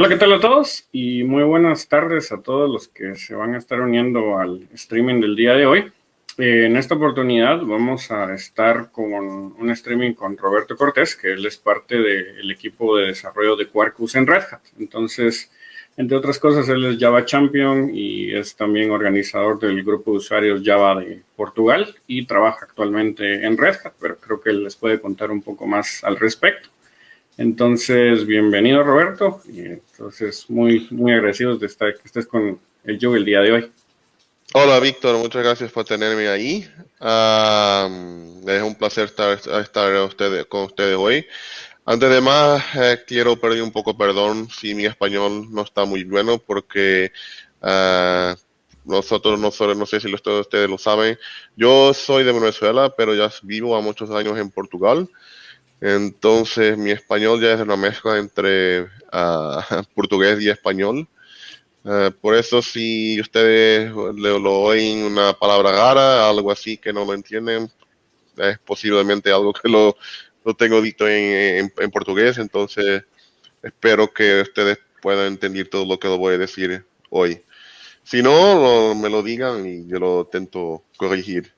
Hola, ¿qué tal a todos? Y muy buenas tardes a todos los que se van a estar uniendo al streaming del día de hoy. Eh, en esta oportunidad vamos a estar con un streaming con Roberto Cortés, que él es parte del equipo de desarrollo de Quarkus en Red Hat. Entonces, entre otras cosas, él es Java Champion y es también organizador del grupo de usuarios Java de Portugal y trabaja actualmente en Red Hat, pero creo que él les puede contar un poco más al respecto. Entonces, bienvenido Roberto, y entonces muy, muy agradecidos de estar, que estés con el yo el día de hoy. Hola Víctor, muchas gracias por tenerme ahí. es un placer estar, estar con ustedes hoy. Antes de más, eh, quiero pedir un poco perdón si mi español no está muy bueno porque uh, nosotros, no, no sé si ustedes lo saben, yo soy de Venezuela, pero ya vivo a muchos años en Portugal. Entonces mi español ya es una mezcla entre uh, portugués y español. Uh, por eso si ustedes lo oyen una palabra rara, algo así que no lo entienden, es posiblemente algo que lo lo tengo dito en, en, portugués, entonces espero que ustedes puedan entender todo lo que lo voy a decir hoy. Si no, me lo digan y yo lo intento corregir.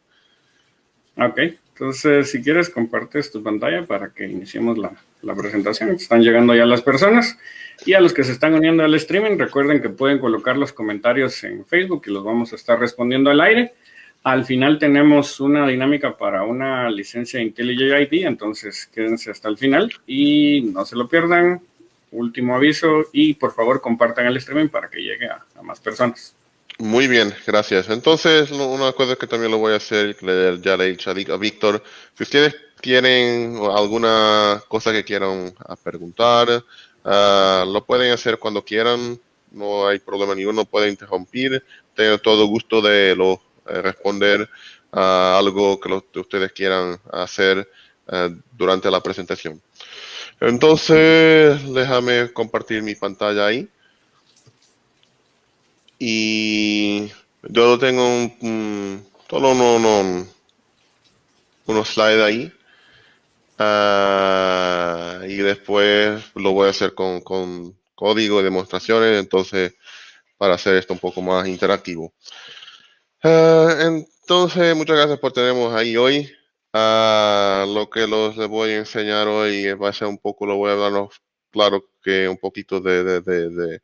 Ok, entonces si quieres compartes tu pantalla para que iniciemos la, la presentación. Están llegando ya las personas. Y a los que se están uniendo al streaming, recuerden que pueden colocar los comentarios en Facebook y los vamos a estar respondiendo al aire. Al final tenemos una dinámica para una licencia IntelliJ ID, entonces quédense hasta el final y no se lo pierdan. Último aviso y por favor compartan el streaming para que llegue a, más personas. Muy bien, gracias. Entonces, una cosa que también lo voy a hacer, ya le he dicho a Víctor, si ustedes tienen alguna cosa que quieran preguntar, ah, lo pueden hacer cuando quieran, no hay problema ninguno, pueden interrumpir, tengo todo gusto de lo eh, responder a algo que, ustedes quieran hacer eh, durante la presentación. Entonces, déjame compartir mi pantalla ahí. Y yo tengo un, solo uno, unos slides ahí. Ah, y después lo voy a hacer con, con código y demostraciones, entonces para hacer esto un poco más interactivo. Ah, entonces, muchas gracias por tenernos ahí hoy. Uh, lo que los les voy a enseñar hoy va a ser un poco, lo voy a hablar claro que un poquito de, de, de,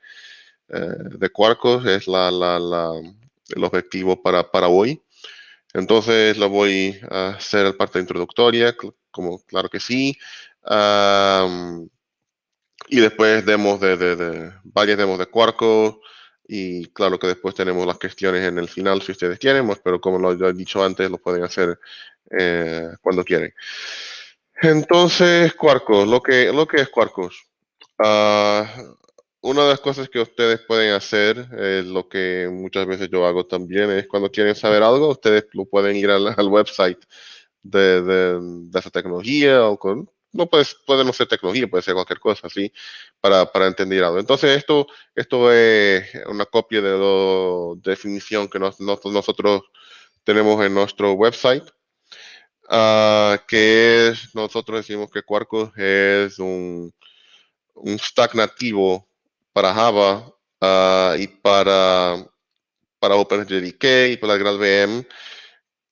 eh, Quarkus es la, la, la, el objetivo para, para hoy. Entonces, lo voy a hacer parte introductoria, como claro que sí. y después demos de, de, varias demos de Quarkus, y claro que después tenemos las cuestiones en el final si ustedes quieren, pues, pero como lo he dicho antes, lo pueden hacer eh, cuando quieren. Entonces, Quarkus, lo que, lo que es Quarkus. Uh, una de las cosas que ustedes pueden hacer, es lo que muchas veces yo hago también, es cuando quieren saber algo, ustedes lo pueden ir al, website de, de, esa tecnología o con no puede, puede no ser tecnología, puede ser cualquier cosa, ¿sí? Para, para entender algo. Entonces, esto, esto es una copia de la definición que nosotros tenemos en nuestro website, uh, que es, nosotros decimos que Quarkus es un, un stack nativo para Java uh, y para, para OpenJDK y para GraalVM,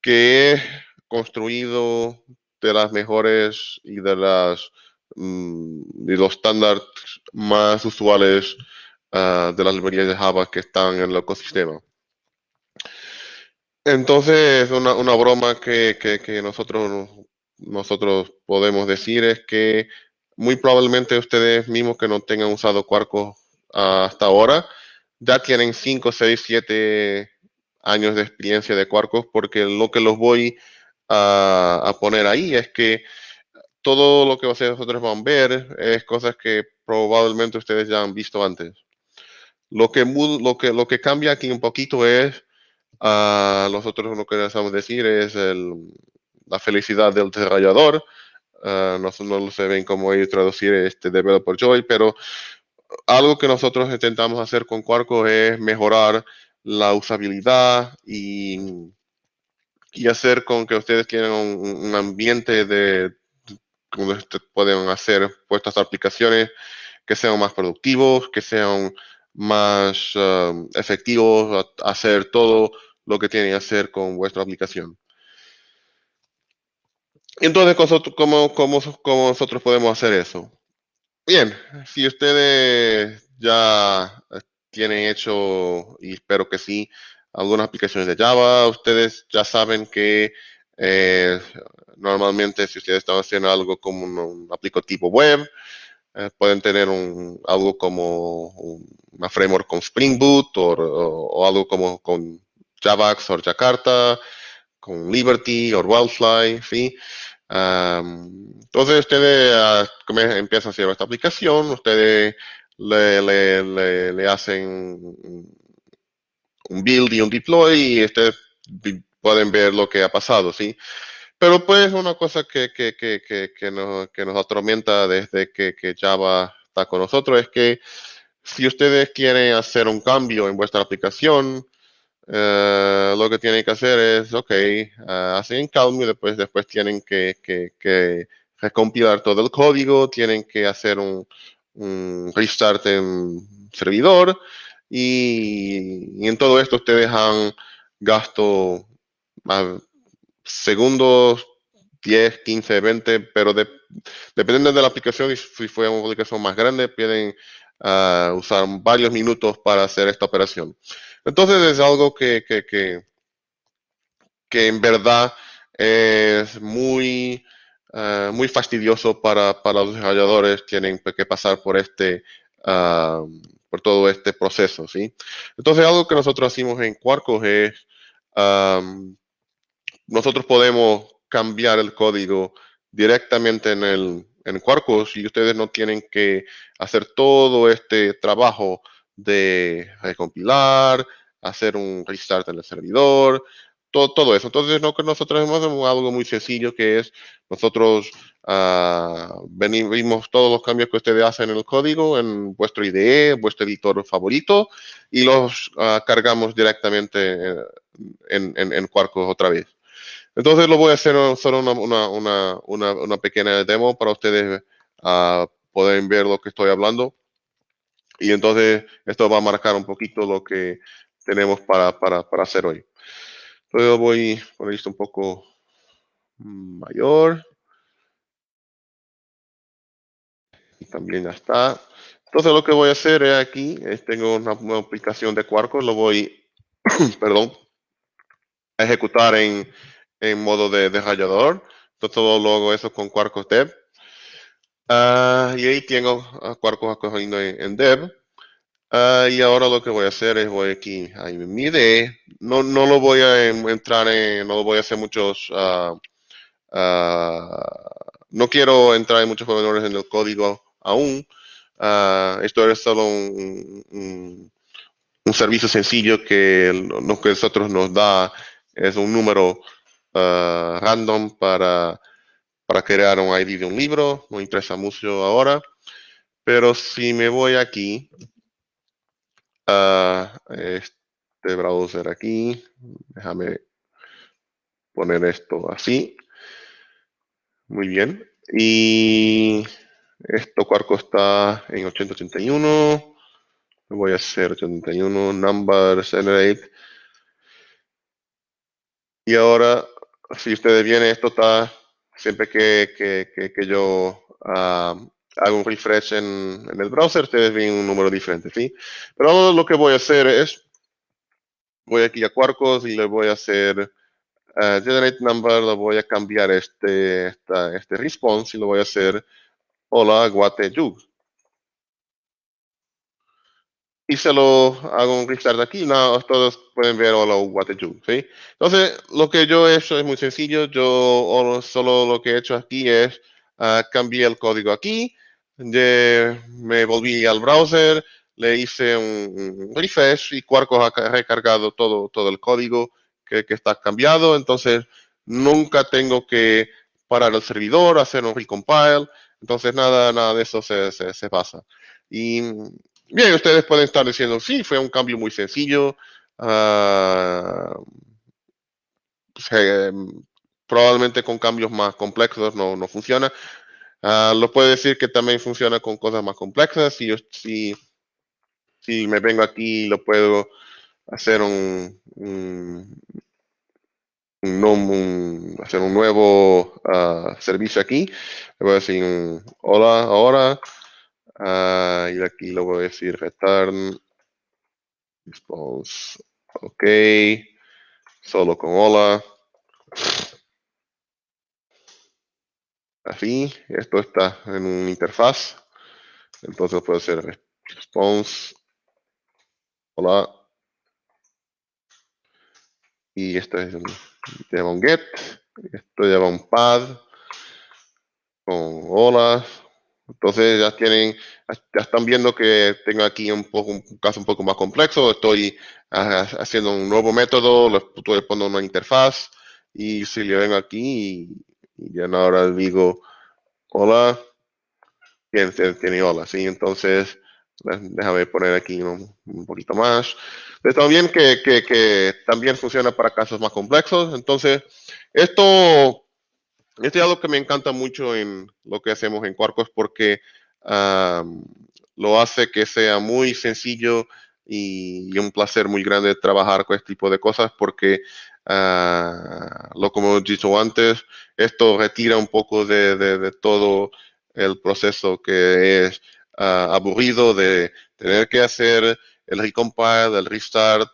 que es construido de las mejores y de las mm, de los estándares más usuales ah, de las librerías de Java que están en el ecosistema. Entonces, una, una broma que, que, nosotros, nosotros podemos decir es que muy probablemente ustedes mismos que no tengan usado Quarkus hasta ahora, ya tienen 5, 6, 7 años de experiencia de Quarkus porque lo que los voy a, poner ahí es que todo lo que nosotros van a ver es cosas que probablemente ustedes ya han visto antes. Lo que, lo que, lo que cambia aquí un poquito es, uh, nosotros lo que necesitamos decir es la felicidad del desarrollador. Uh, no, no lo se ven como ellos traducir este developer joy, pero algo que nosotros intentamos hacer con Quarko es mejorar la usabilidad y hacer con que ustedes tengan un, ambiente de donde pueden hacer puestas aplicaciones que sean más productivos, que sean más um, efectivos a, hacer todo lo que tienen que hacer con vuestra aplicación. Entonces, ¿cómo, cómo, cómo nosotros podemos hacer eso? Bien, si ustedes ya tienen hecho, y espero que sí, algunas aplicaciones de Java, ustedes ya saben que eh, normalmente si ustedes están haciendo algo como un, aplicativo web, eh, pueden tener un, algo como una framework con Spring Boot o, algo como con Javax o Jakarta, con Liberty o Wildfly, ¿sí? Entonces ustedes ah, empiezan a hacer esta aplicación, ustedes le, hacen un build y un deploy y ustedes pueden ver lo que ha pasado, ¿sí? Pero pues una cosa que, que, que, que, nos, que nos atormenta desde que, Java está con nosotros es que si ustedes quieren hacer un cambio en vuestra aplicación, eh, lo que tienen que hacer es, ok, uh, hacen cambio y después, después tienen que, que, que, recompilar todo el código, tienen que hacer un, restart en servidor y, en todo esto ustedes han gasto segundos, 10, 15, 20, pero dependiendo de la aplicación, y si fue una aplicación más grande, pueden ah, usar varios minutos para hacer esta operación. Entonces es algo que, que, que, en verdad es muy, ah, muy fastidioso para, para, los desarrolladores. Tienen que pasar por este, uh, por todo este proceso, ¿sí? Entonces algo que nosotros hacemos en Quarkus es, nosotros podemos cambiar el código directamente en el en Quarkus y ustedes no tienen que hacer todo este trabajo de recompilar, hacer un restart en el servidor, todo, todo eso. Entonces, que nosotros hacemos algo muy sencillo que es nosotros uh, venimos todos los cambios que ustedes hacen en el código en vuestro IDE, vuestro editor favorito y los uh, cargamos directamente en, en, en Quarkus otra vez. Entonces lo voy a hacer solo una, una, una, una pequeña demo para ustedes uh, poder ver lo que estoy hablando. Y entonces esto va a marcar un poquito lo que tenemos para, para, para hacer hoy. Entonces voy a poner esto un poco mayor. Y también ya está. Entonces lo que voy a hacer es aquí, es, tengo una, aplicación de Quarkus, lo voy, perdón, a ejecutar en, en modo de, de rayador. Entonces todo lo hago eso con Quarkus Dev. Uh, y ahí tengo a Quarkus acogiendo en, en Dev. Uh, y ahora lo que voy a hacer es voy aquí a mi IDE. No, no lo voy a entrar en, no lo voy a hacer muchos, no quiero entrar en muchos pormenores en el código aún. esto es solo un, un, un, servicio sencillo que lo que nosotros nos da es un número random para, para crear un ID de un libro. No interesa mucho ahora. Pero si me voy aquí a este browser aquí, déjame poner esto así. Muy bien. Y esto cuarco está en 881. Voy a hacer 81 number generate. Y ahora si ustedes vienen, esto está siempre que, que, que, yo uh, hago un refresh en, en, el browser, ustedes ven un número diferente, ¿sí? Pero ahora lo que voy a hacer es, voy aquí a Quarkus y le voy a hacer uh, generate number, le voy a cambiar este, esta, este response y lo voy a hacer hola guate y se lo hago un restart aquí, no, todos pueden ver hola what ¿sí? Entonces, lo que yo he hecho es muy sencillo, yo solo lo que he hecho aquí es uh, cambié el código aquí, me volví al browser, le hice un, refresh y Quarkus ha recargado todo, todo el código que, que, está cambiado, entonces nunca tengo que parar el servidor, hacer un recompile, entonces nada, nada de eso se, se, se pasa. Y Bien, ustedes pueden estar diciendo, sí, fue un cambio muy sencillo. Uh, probablemente con cambios más complejos no, no funciona. Ah, lo puedo decir que también funciona con cosas más complejas. Si, yo, si, si me vengo aquí, lo puedo hacer un, un, hacer un nuevo uh, servicio aquí. Le voy decir hola ahora. Uh, y aquí le voy a decir return response. Ok. Solo con hola. Así, esto está en una interfaz. Entonces puede ser response. Hola. Y esto es un, lleva un get. Esto lleva un pad con hola. Entonces ya tienen, ya están viendo que tengo aquí un poco un caso un poco más complejo. Estoy haciendo un nuevo método, lo estoy poniendo una interfaz y si le ven aquí y, ya ahora digo hola, tiene, tiene hola, sí. Entonces déjame poner aquí un, un poquito más. Está bien que, que, también funciona para casos más complejos. Entonces, esto, esto es algo que me encanta mucho en lo que hacemos en Quarkus porque lo hace que sea muy sencillo y, un placer muy grande trabajar con este tipo de cosas porque, uh, lo como he dicho antes, esto retira un poco de, todo el proceso que es ah, aburrido de tener que hacer el recompile, el restart,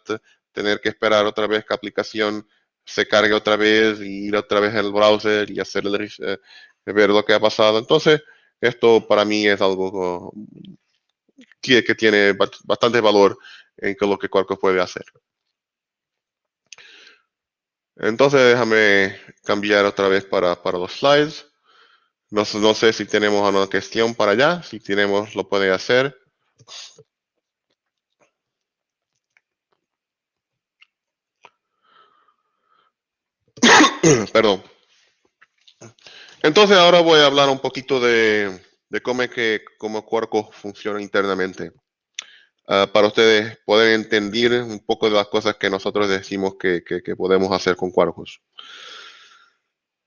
tener que esperar otra vez que aplicación se cargue otra vez y ir otra vez al browser y hacer el, eh, ver lo que ha pasado. Entonces, esto para mí es algo que, que tiene bastante valor en lo que Quarkus puede hacer. Entonces, déjame cambiar otra vez para, para los slides. No, no sé si tenemos alguna cuestión para allá. Si tenemos, lo puede hacer. Perdón. Entonces ahora voy a hablar un poquito de, cómo es que cómo funciona internamente. Ah, para ustedes poder entender un poco de las cosas que nosotros decimos que, podemos hacer con Quarkus.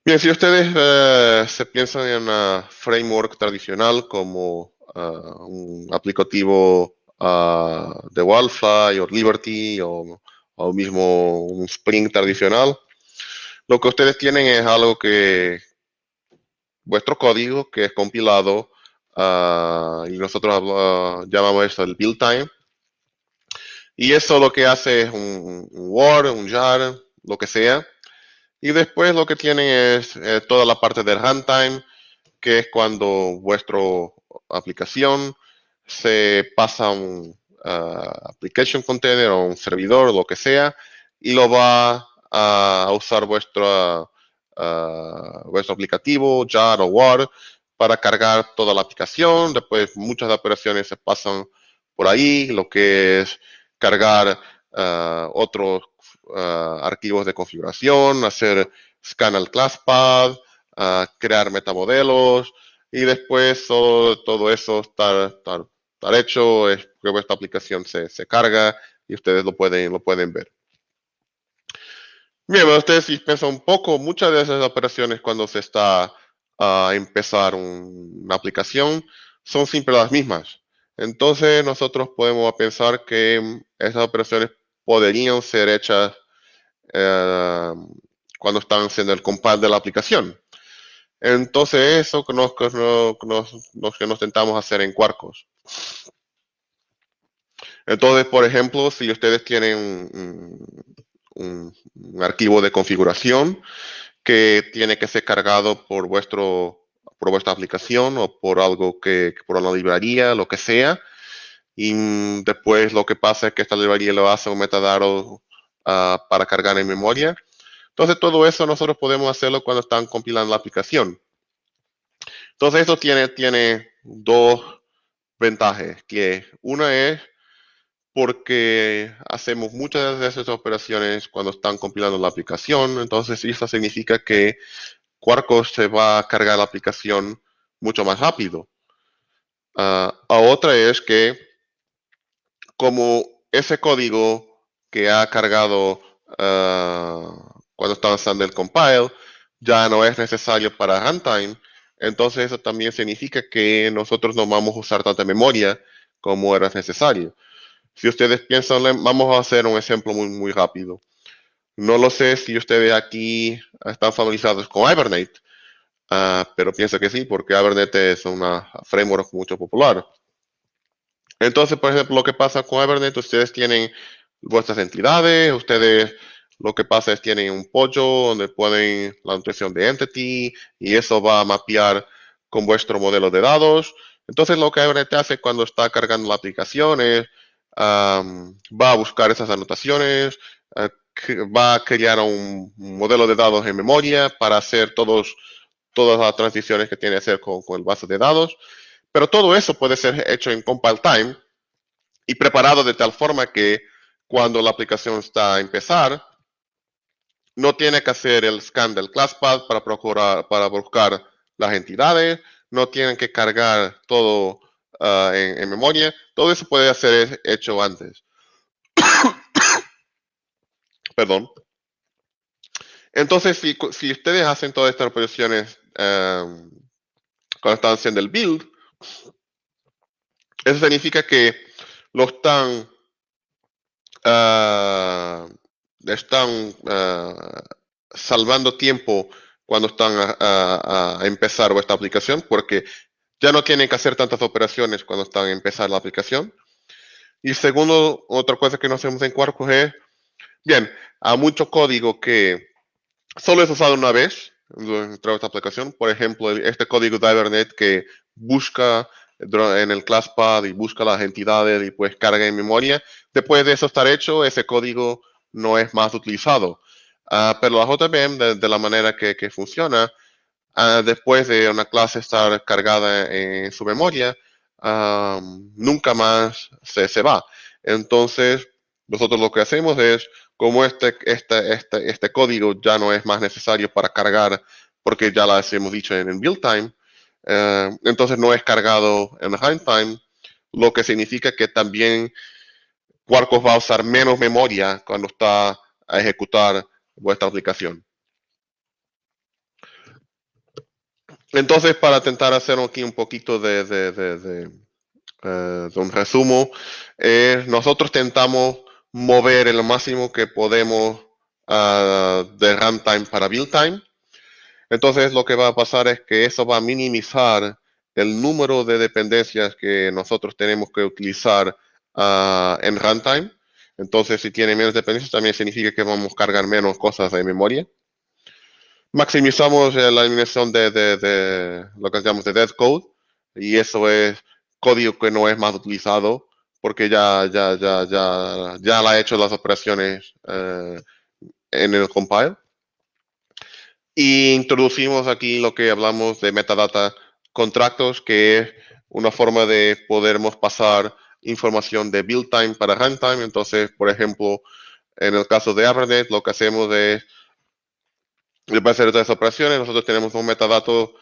Bien, si ustedes eh, se piensan en una framework tradicional como ah, un aplicativo ah, de Wildfly o Liberty o mismo un Spring tradicional, lo que ustedes tienen es algo que vuestro código que es compilado ah, y nosotros llamamos esto el build time. Y eso lo que hace es un, Word, un jar, lo que sea. Y después lo que tienen es eh, toda la parte del runtime, que es cuando vuestra aplicación se pasa a un ah, application container o un servidor, lo que sea, y lo va a usar vuestro, vuestro aplicativo, JAR o Word, para cargar toda la aplicación. Después muchas operaciones se pasan por ahí, lo que es cargar uh, otros archivos de configuración, hacer scan al ClassPad, crear metamodelos y después todo, eso está, hecho, es que vuestra aplicación se, se carga y ustedes lo pueden, lo pueden ver. Bien, ustedes si piensan un poco, muchas de esas operaciones cuando se está a empezar una aplicación son siempre las mismas. Entonces nosotros podemos pensar que esas operaciones podrían ser hechas eh, cuando están haciendo el compile de la aplicación. Entonces eso que nos, que nos, tentamos hacer en Quarkus. Entonces, por ejemplo, si ustedes tienen un, archivo de configuración que tiene que ser cargado por vuestro por vuestra aplicación o por algo que por una librería, lo que sea. Y después lo que pasa es que esta librería lo hace un metadado ah, para cargar en memoria. Entonces todo eso nosotros podemos hacerlo cuando están compilando la aplicación. Entonces esto tiene, tiene dos ventajas, que una es porque hacemos muchas de esas operaciones cuando están compilando la aplicación. Entonces, eso significa que Quarkus se va a cargar la aplicación mucho más rápido. Uh, otra es que como ese código que ha cargado uh, cuando está usando el compile ya no es necesario para runtime, entonces eso también significa que nosotros no vamos a usar tanta memoria como era necesario. Si ustedes piensan, vamos a hacer un ejemplo muy, muy rápido. No lo sé si ustedes aquí están familiarizados con Hibernate, ah, pero pienso que sí, porque Hibernate es una framework mucho popular. Entonces, por ejemplo, lo que pasa con Hibernate, ustedes tienen vuestras entidades, ustedes lo que pasa es tienen un pollo donde ponen la nutrición de entity y eso va a mapear con vuestro modelo de dados. Entonces, lo que Hibernate hace cuando está cargando la aplicación es va a buscar esas anotaciones, eh, va a crear un, modelo de dados en memoria para hacer todos, todas las transiciones que tiene que hacer con, con el base de dados. Pero todo eso puede ser hecho en compile time y preparado de tal forma que cuando la aplicación está a empezar, no tiene que hacer el scan del ClassPath para, procurar, para buscar las entidades, no tienen que cargar todo ah, en, memoria. Todo eso puede ser hecho antes. Perdón. Entonces, si, si, ustedes hacen todas estas operaciones um, cuando están haciendo el build, eso significa que lo están, uh, están uh, salvando tiempo cuando están a, a, empezar vuestra aplicación, porque ya no tienen que hacer tantas operaciones cuando están a empezar la aplicación. Y segundo, otra cosa que no hacemos en Quarkus es Bien, hay mucho código que solo es usado una vez dentro de esta aplicación. Por ejemplo, este código de Hibernate que busca en el ClassPad y busca las entidades y pues carga en memoria. Después de eso estar hecho, ese código no es más utilizado. Uh, pero la JVM, de, de, la manera que funciona, uh, después de una clase estar cargada en, su memoria, nunca más se, se va. Entonces, nosotros lo que hacemos es como este, este, este, este código ya no es más necesario para cargar, porque ya lo hemos dicho en, build time, eh, entonces no es cargado en runtime, lo que significa que también Quarkus va a usar menos memoria cuando está a ejecutar vuestra aplicación. Entonces, para intentar hacer aquí un poquito de, uh, un resumo, eh, nosotros tentamos mover el máximo que podemos uh, de runtime para build time. Entonces lo que va a pasar es que eso va a minimizar el número de dependencias que nosotros tenemos que utilizar uh, en runtime. Entonces si tiene menos dependencias también significa que vamos a cargar menos cosas de memoria. Maximizamos la eliminación de, de, de lo que llamamos de dead code y eso es código que no es más utilizado porque ya, ya, ya, ya, ya la ha hecho las operaciones eh, en el compile. Y introducimos aquí lo que hablamos de metadata contratos, que es una forma de podermos pasar información de build time para runtime. Entonces, por ejemplo, en el caso de Hibernate, lo que hacemos es, después de hacer todas las operaciones, nosotros tenemos un metadato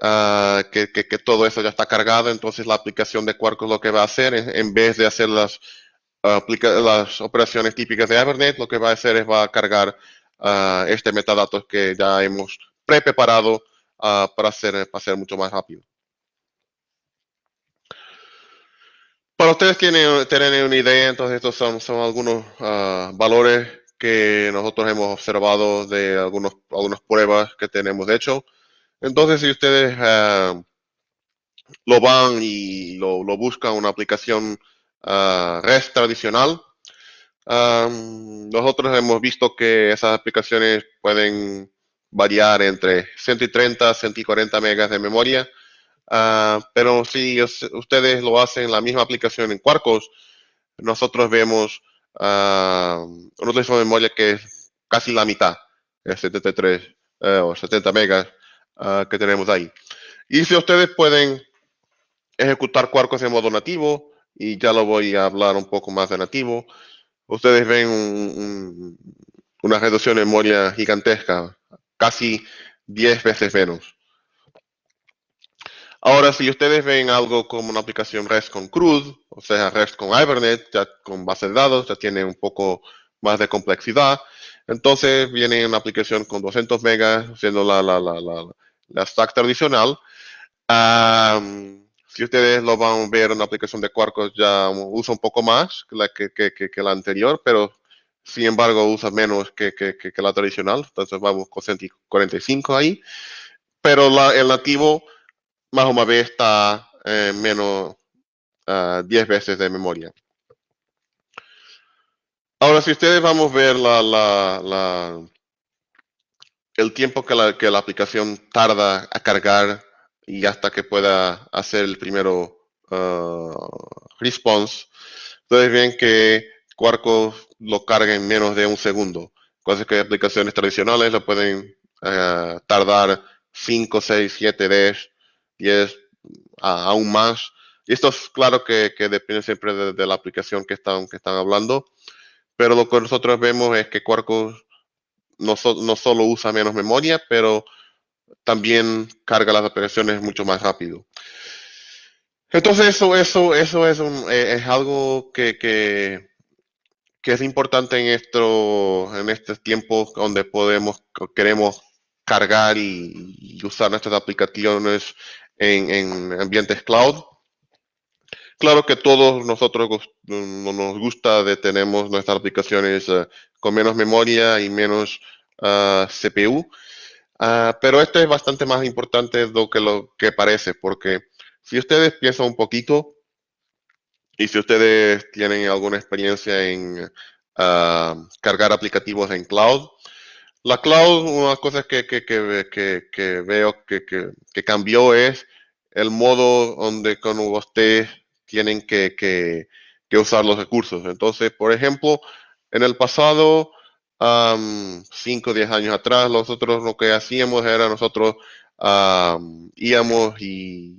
uh, que, que, que, todo eso ya está cargado, entonces la aplicación de Quarkus lo que va a hacer. Es, en vez de hacer las, uh, las operaciones típicas de Hibernate, lo que va a hacer es va a cargar uh, este metadato que ya hemos pre-preparado para, hacer, para hacer mucho más rápido. Para ustedes tienen, tienen una idea, entonces estos son, son algunos valores que nosotros hemos observado de algunos, algunas pruebas que tenemos hecho. Entonces, si ustedes uh, lo van y lo, lo buscan una aplicación uh, REST tradicional, um, nosotros hemos visto que esas aplicaciones pueden variar entre 130 a 140 megas de memoria. Uh, pero si ustedes lo hacen en la misma aplicación en Quarkus, nosotros vemos uh, una de memoria que es casi la mitad, es 73 uh, o 70 megas uh, que tenemos ahí. Y si ustedes pueden ejecutar Quarkus en modo nativo, y ya lo voy a hablar un poco más de nativo, ustedes ven un, un, una reducción de memoria gigantesca, casi 10 veces menos. Ahora, si ustedes ven algo como una aplicación REST con CRUD, o sea, REST con Hibernate, ya con base de dados, ya tiene un poco más de complejidad. Entonces viene una aplicación con 200 megas, siendo la, la, la, la stack tradicional. si ustedes lo van a ver, una aplicación de Quarkus ya usa un poco más que la, que, la anterior, pero sin embargo usa menos que, la tradicional. Entonces vamos con 145 ahí. Pero el nativo más o menos está menos 10 ah, veces de memoria. Ahora, si ustedes vamos a ver la, el tiempo que la, que la aplicación tarda a cargar y hasta que pueda hacer el primero uh, response, ustedes ven que Quarkus lo carga en menos de un segundo. Cosas que aplicaciones tradicionales lo pueden uh, tardar 5, 6, 7, 10, 10, aún más. Y esto es claro que, depende siempre de, la aplicación que están, que están hablando. Pero lo que nosotros vemos es que Quarkus no, no solo usa menos memoria, pero también carga las aplicaciones mucho más rápido. Entonces eso, eso, eso es, un, eh, es algo que, que, es importante en, esto, en estos tiempos donde podemos, queremos cargar y, usar nuestras aplicaciones en, en, ambientes cloud. Claro que todos nosotros nos gusta de tenemos nuestras aplicaciones eh, con menos memoria y menos ah, CPU, ah, pero esto es bastante más importante de lo que lo que parece, porque si ustedes piensan un poquito y si ustedes tienen alguna experiencia en ah, cargar aplicativos en cloud, la cloud, una cosa que, que, que, que veo que, cambió es el modo donde cuando ustedes tienen que, que, usar los recursos. Entonces, por ejemplo, en el pasado, 5 o 10 años atrás, nosotros lo que hacíamos era nosotros íbamos y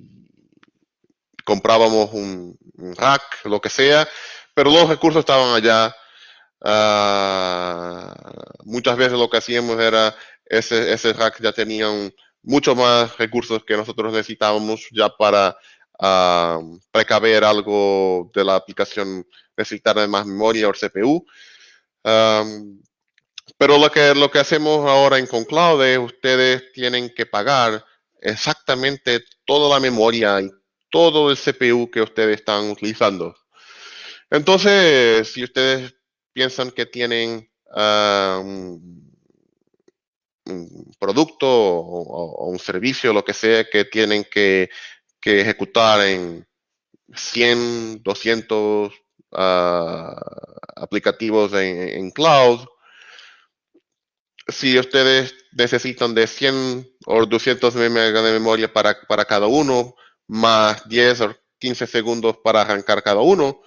comprábamos un, rack, lo que sea, pero los recursos estaban allá. Ah, muchas veces lo que hacíamos era ese, ese rack ya tenía mucho más recursos que nosotros necesitábamos ya para precaver algo de la aplicación necesitar de más memoria o CPU. pero lo que, lo que hacemos ahora en Concloud es ustedes tienen que pagar exactamente toda la memoria y todo el CPU que ustedes están utilizando. Entonces, si ustedes piensan que tienen un, producto o, un servicio, lo que sea, que tienen que que ejecutar en 100, 200 ah, aplicativos en, cloud. Si ustedes necesitan de 100 o 200 megas de memoria para, para cada uno, más 10 o 15 segundos para arrancar cada uno,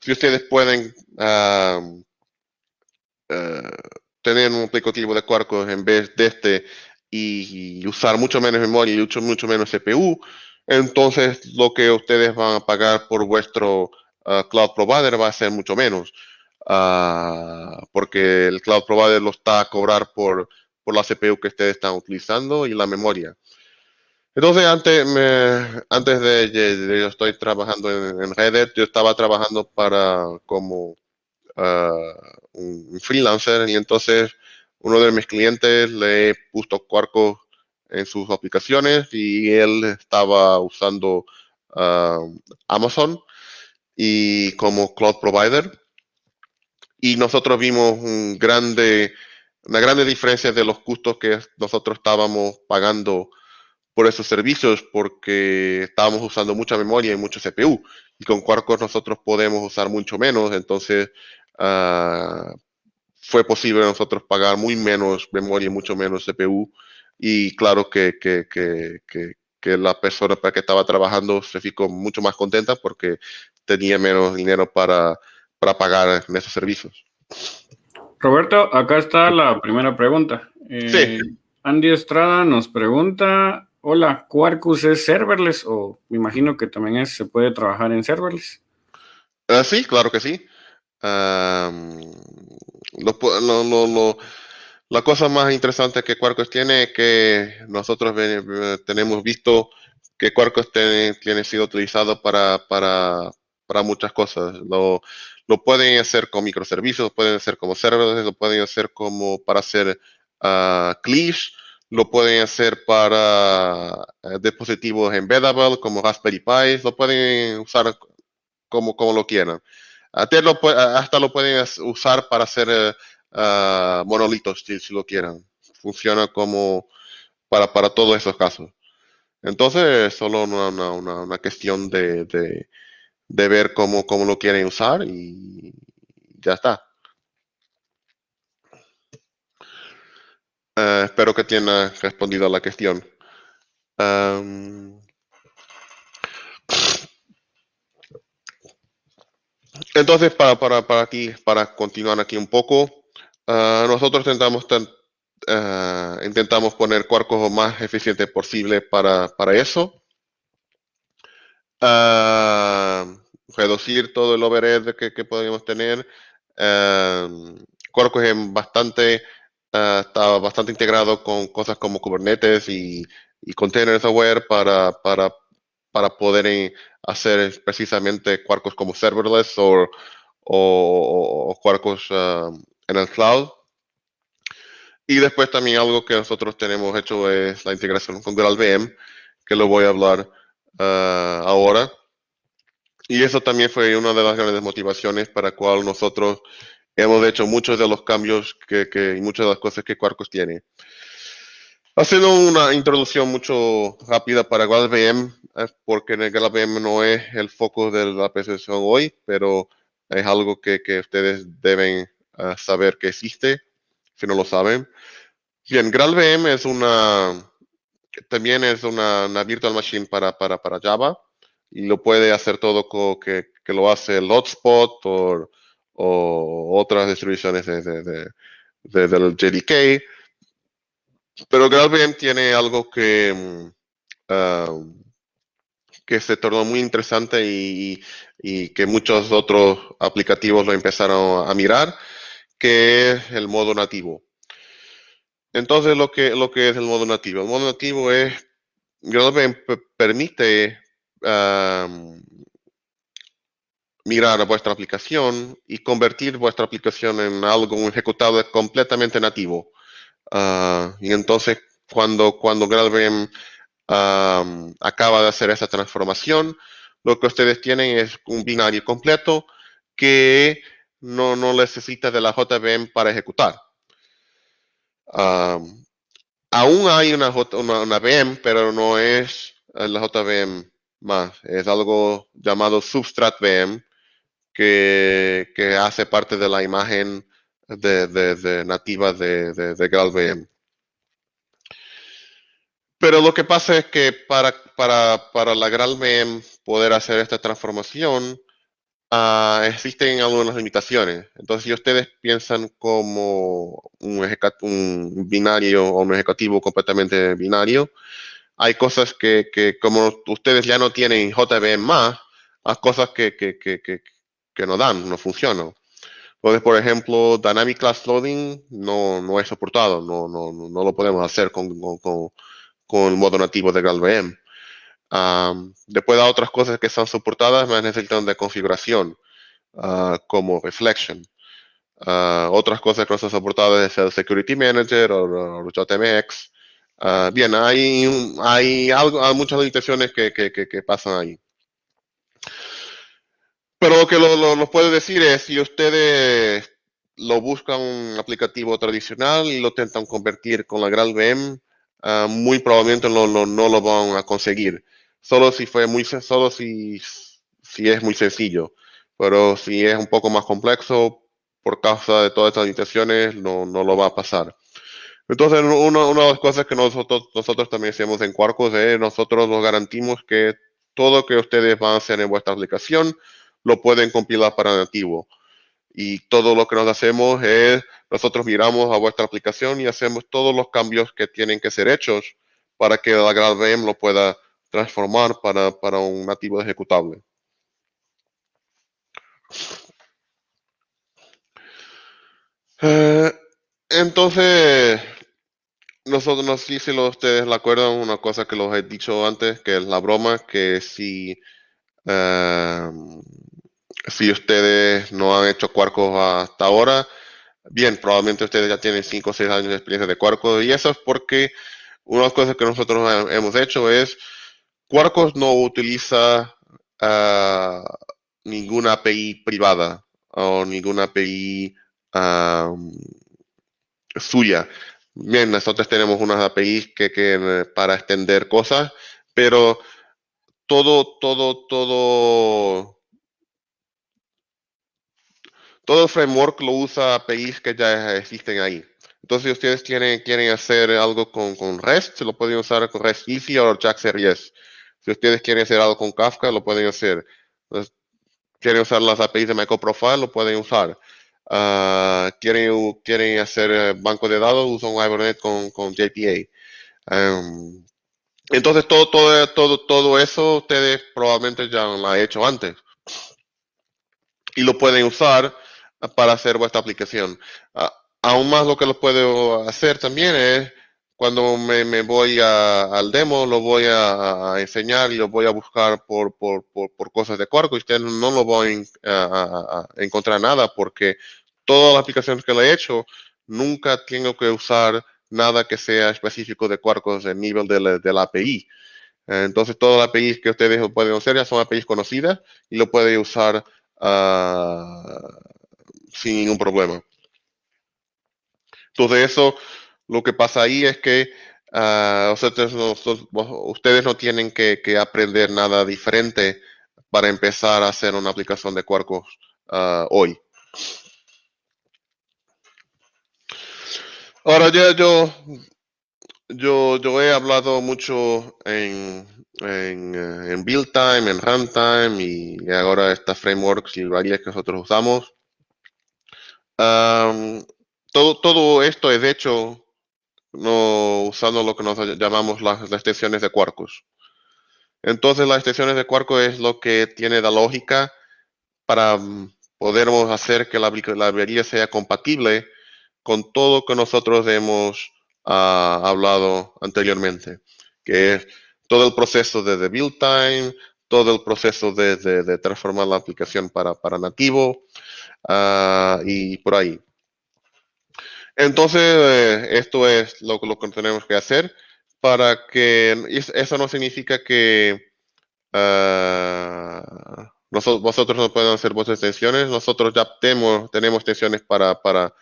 si ustedes pueden ah, ah, tener un aplicativo de Quarkus en vez de este y, usar mucho menos memoria y mucho, mucho menos CPU, entonces lo que ustedes van a pagar por vuestro ah, cloud provider va a ser mucho menos, ah, porque el cloud provider lo está a cobrar por, por la CPU que ustedes están utilizando y la memoria. Entonces, antes, antes de, yo estoy trabajando en, Reddit, yo estaba trabajando para como ah, un freelancer y entonces uno de mis clientes le puso Quarko en sus aplicaciones y él estaba usando um, Amazon y como cloud provider. Y nosotros vimos un grande, una grande diferencia de los costos que nosotros estábamos pagando por esos servicios porque estábamos usando mucha memoria y mucho CPU. Y con Quarkus nosotros podemos usar mucho menos. Entonces, uh, fue posible nosotros pagar muy menos memoria y mucho menos CPU y claro que, que, que, que, la persona para que estaba trabajando se ficó mucho más contenta porque tenía menos dinero para, para pagar en esos servicios. Roberto, acá está la primera pregunta. Eh, sí. Andy Estrada nos pregunta, hola, ¿Quarkus es serverless o me imagino que también es, se puede trabajar en serverless? Uh, sí, claro que sí. lo, lo, lo, la cosa más interesante que Quarkus tiene es que nosotros tenemos visto que Quarkus tiene, tiene sido utilizado para, para, para muchas cosas. Lo, lo, pueden hacer con microservicios, lo pueden hacer como servidores, lo pueden hacer como para hacer uh, lo pueden hacer para eh, dispositivos embeddable como Raspberry Pi, lo pueden usar como, como lo quieran. Hasta lo, pueden usar para hacer uh, monolitos si, lo quieran. Funciona como para, para todos esos casos. Entonces es solo una, una, una cuestión de, de, ver cómo, cómo lo quieren usar y ya está. Uh, espero que tenga respondido a la cuestión. Entonces, para, para, para, aquí, para continuar aquí un poco, uh, nosotros intentamos, intentamos poner Quarkus lo más eficiente posible para, para eso. reducir todo el overhead que, que podemos tener. Quarkus es bastante está bastante integrado con cosas como Kubernetes y, y Container Software para, para, para poder hacer precisamente Quarkus como serverless o, o, Quarkus uh, en el cloud. Y después también algo que nosotros tenemos hecho es la integración con GraalVM, que lo voy a hablar uh, ahora. Y eso también fue una de las grandes motivaciones para cual nosotros hemos hecho muchos de los cambios que, que, y muchas de las cosas que Quarkus tiene. Haciendo una introducción mucho rápida para GraalVM, porque el GraalVM no es el foco de la presentación hoy, pero es algo que, que ustedes deben saber que existe, si no lo saben. Bien, GraalVM es una, también es una, una virtual machine para, para, para, Java y lo puede hacer todo que, que lo hace el hotspot o o otras distribuciones de, de, de, del JDK. Pero GraalVM tiene algo que, uh, que se tornó muy interesante y, y, que muchos otros aplicativos lo empezaron a mirar, que es el modo nativo. Entonces, lo que, lo que es el modo nativo. El modo nativo es, GraalVM permite mirar a vuestra aplicación y convertir vuestra aplicación en algo, ejecutable completamente nativo. Uh, y entonces, cuando, cuando acaba de hacer esa transformación, lo que ustedes tienen es un binario completo que no, no necesita de la JVM para ejecutar. Um, aún hay una, una, una, VM, pero no es la JVM más. Es algo llamado Substrat VM, que, que hace parte de la imagen de, de, nativa de, de, GraalVM. Pero lo que pasa es que para, para, para la GraalVM poder hacer esta transformación, uh, existen algunas limitaciones. Entonces, si ustedes piensan como un, un binario o un ejecutivo completamente binario, hay cosas que, que como ustedes ya no tienen JVM más, hay cosas que, que, que, que no dan, no funcionan. Entonces, por ejemplo, Dynamic Class Loading no, no es soportado, no, no, no lo podemos hacer con, con, con modo nativo de GraalVM. Después de otras cosas que están soportadas, más necesitan de configuración, uh, como Reflection. Uh, otras cosas que no están soportadas es el Security Manager o, o JMX. Uh, bien, hay, hay, algo, hay muchas limitaciones que, que, que, que pasan ahí. Pero lo que lo, lo, puede decir es, si ustedes lo buscan un aplicativo tradicional y lo intentan convertir con la GraalVM, uh, muy probablemente no, no, no, lo van a conseguir. Solo si fue muy solo si, si es muy sencillo. Pero si es un poco más complejo, por causa de todas estas limitaciones, no, no lo va a pasar. Entonces, una, una de las cosas que nosotros, nosotros también hacemos en Quarkus es nosotros nos garantizamos que todo que ustedes van a hacer en vuestra aplicación lo pueden compilar para nativo. Y todo lo que nos hacemos es, nosotros miramos a vuestra aplicación y hacemos todos los cambios que tienen que ser hechos para que la GraalVM lo pueda transformar para, para un nativo ejecutable. Eh, entonces, nosotros, no sé si ustedes la acuerdan, una cosa que los he dicho antes, que es la broma, que si eh, si ustedes no han hecho Quarkus hasta ahora, bien, probablemente ustedes ya tienen 5 o 6 años de experiencia de Quarkus y eso es porque una de las cosas que nosotros hemos hecho es, Quarkus no utiliza uh, ninguna API privada o ninguna API suya. Bien, nosotros tenemos unas APIs que, que para extender cosas, pero todo, todo, todo, todo framework lo usa APIs que ya existen ahí. Entonces, si ustedes quieren, quieren hacer algo con, con REST, se lo pueden usar con REST Easy o JAX-RS. Si ustedes quieren hacer algo con Kafka, lo pueden hacer. quieren usar las APIs de MicroProfile, lo pueden usar. Uh, quieren, quieren hacer eh, banco de datos, usan Hibernate con, con JPA. Um, entonces, todo, todo, todo, todo eso ustedes probablemente ya lo han hecho antes. Y lo pueden usar para hacer vuestra aplicación. Uh, aún más lo que lo puedo hacer también es cuando me, me voy a, al demo, lo voy a, a, enseñar y lo voy a buscar por, por, por, por cosas de Quarkus. Usted no lo voy a, a, encontrar nada porque todas las aplicaciones que le he hecho, nunca tengo que usar nada que sea específico de Quarkus en nivel de la, de la API. Entonces, todas las APIs que ustedes pueden usar ya son APIs conocidas y lo pueden usar uh, sin ningún problema. Entonces, eso lo que pasa ahí es que uh, ustedes, no, tienen que, aprender nada diferente para empezar a hacer una aplicación de Quarkus uh, hoy. Ahora ya yo, yo, yo he hablado mucho en, en, eh, en build time, en runtime y ahora estas frameworks y varias que nosotros usamos. Um, todo, todo esto es hecho no usando lo que nos llamamos las, extensiones de Quarkus. Entonces las extensiones de Quarkus es lo que tiene la lógica para mm, poder hacer que la, librería sea compatible con todo que nosotros hemos uh, hablado anteriormente, que es todo el proceso de, build time, todo el proceso de, de, de transformar la aplicación para, para nativo uh, y por ahí. Entonces, eh, esto es lo, lo, que tenemos que hacer para que eso no significa que uh, nosotros, vosotros no puedan hacer vuestras extensiones. Nosotros ya tenemos, tenemos extensiones para, para,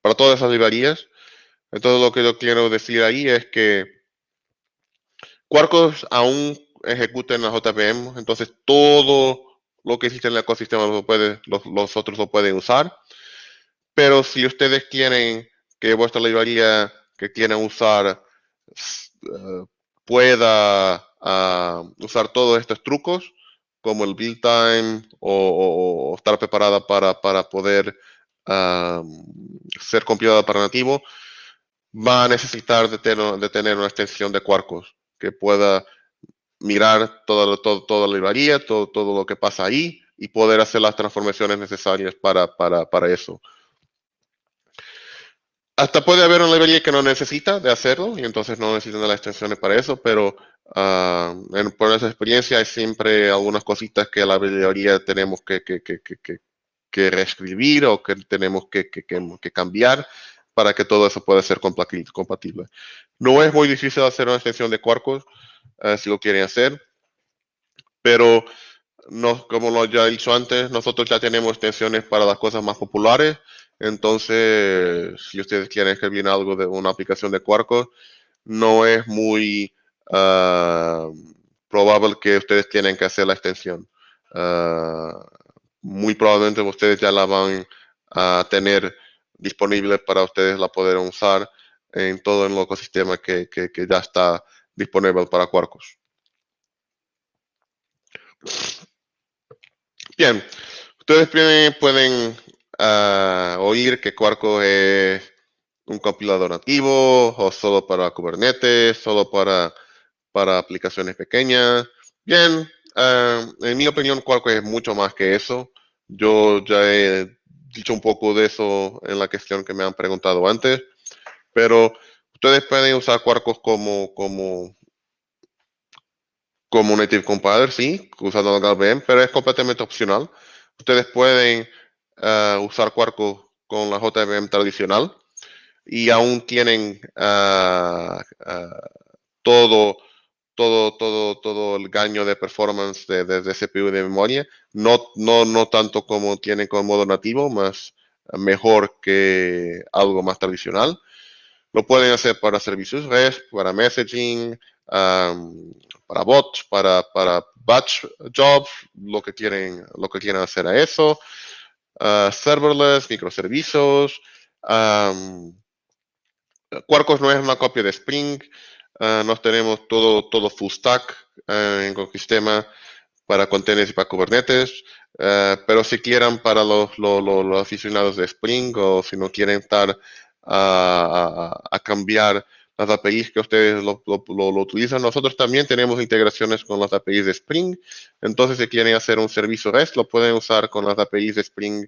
para todas esas librerías. Entonces, lo que yo quiero decir ahí es que Quarkus aún ejecuta en la JVM, entonces todo lo que existe en el ecosistema lo puede, los, los otros lo pueden usar. Pero si ustedes quieren que vuestra librería que quieran usar uh, pueda uh, usar todos estos trucos, como el build time o, estar preparada para, para poder ser compilada para nativo, va a necesitar de tener, de tener una extensión de Quarkus que pueda mirar toda, todo, toda la librería, todo, todo lo que pasa ahí y poder hacer las transformaciones necesarias para, para, para eso. Hasta puede haber una librería que no necesita de hacerlo y entonces no necesitan de las extensiones para eso, pero uh, en, por esa experiencia hay siempre algunas cositas que la librería tenemos que, que, que, que reescribir o que tenemos que, cambiar para que todo eso pueda ser compatible. No es muy difícil hacer una extensión de Quarkus uh, si lo quieren hacer, pero no, como lo ya he dicho antes, nosotros ya tenemos extensiones para las cosas más populares entonces, si ustedes quieren escribir algo de una aplicación de Quarkus, no es muy uh, probable que ustedes tienen que hacer la extensión. Uh, muy probablemente ustedes ya la van a tener disponible para ustedes la poder usar en todo el ecosistema que, que, que ya está disponible para Quarkus. Bien, ustedes pueden uh, oír que Quarkus es un compilador nativo o solo para Kubernetes, solo para, para aplicaciones pequeñas. Bien, uh, en mi opinión Quarkus es mucho más que eso. Yo ya he dicho un poco de eso en la cuestión que me han preguntado antes, pero ustedes pueden usar Quarkus como, como, como native compiler, sí, usando el GalVM, pero es completamente opcional. Ustedes pueden uh, usar Quarkus con la JVM tradicional y aún tienen uh, todo, todo, todo, todo el gaño de performance de, CPU de memoria. No, no, no tanto como tienen con modo nativo, más mejor que algo más tradicional. Lo pueden hacer para servicios REST, para messaging, para bots, para, para batch jobs, lo que quieren, lo que quieren hacer a eso. Uh, serverless, microservicios. Quarkus no es una copia de Spring. Uh, nos tenemos todo, todo full stack uh, en el sistema para containers y para Kubernetes. pero si quieren para los, los, aficionados de Spring o si no quieren estar a, cambiar las APIs que ustedes lo, utilizan. Nosotros también tenemos integraciones con las APIs de Spring. Entonces, si quieren hacer un servicio REST, lo pueden usar con las APIs de Spring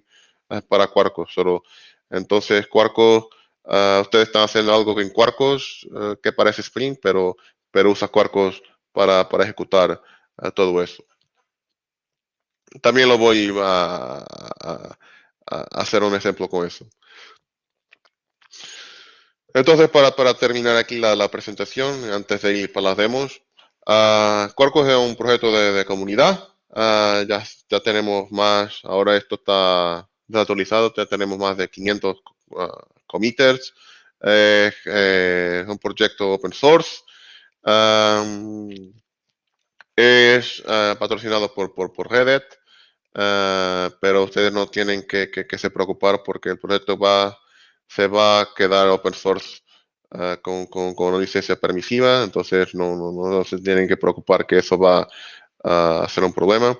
uh, para Quarkus. Solo, entonces, Quarkus, uh, ustedes están haciendo algo en Quarkus uh, que parece Spring, pero, pero usa Quarkus para, para ejecutar todo eso. También lo voy a, a hacer un ejemplo con eso. Entonces, para, para terminar aquí la, la, presentación, antes de ir para las demos, uh, Quarkus es un proyecto de, de comunidad. Uh, ya, ya tenemos más, ahora esto está desactualizado, ya tenemos más de 500 uh, committers. Eh, eh, es un proyecto open source. Um, es uh, patrocinado por, por, por Reddit, uh, pero ustedes no tienen que, que, que se preocupar porque el proyecto va se va a quedar open source uh, con, una licencia permisiva, entonces no, no, se tienen que preocupar que eso va a ser un problema.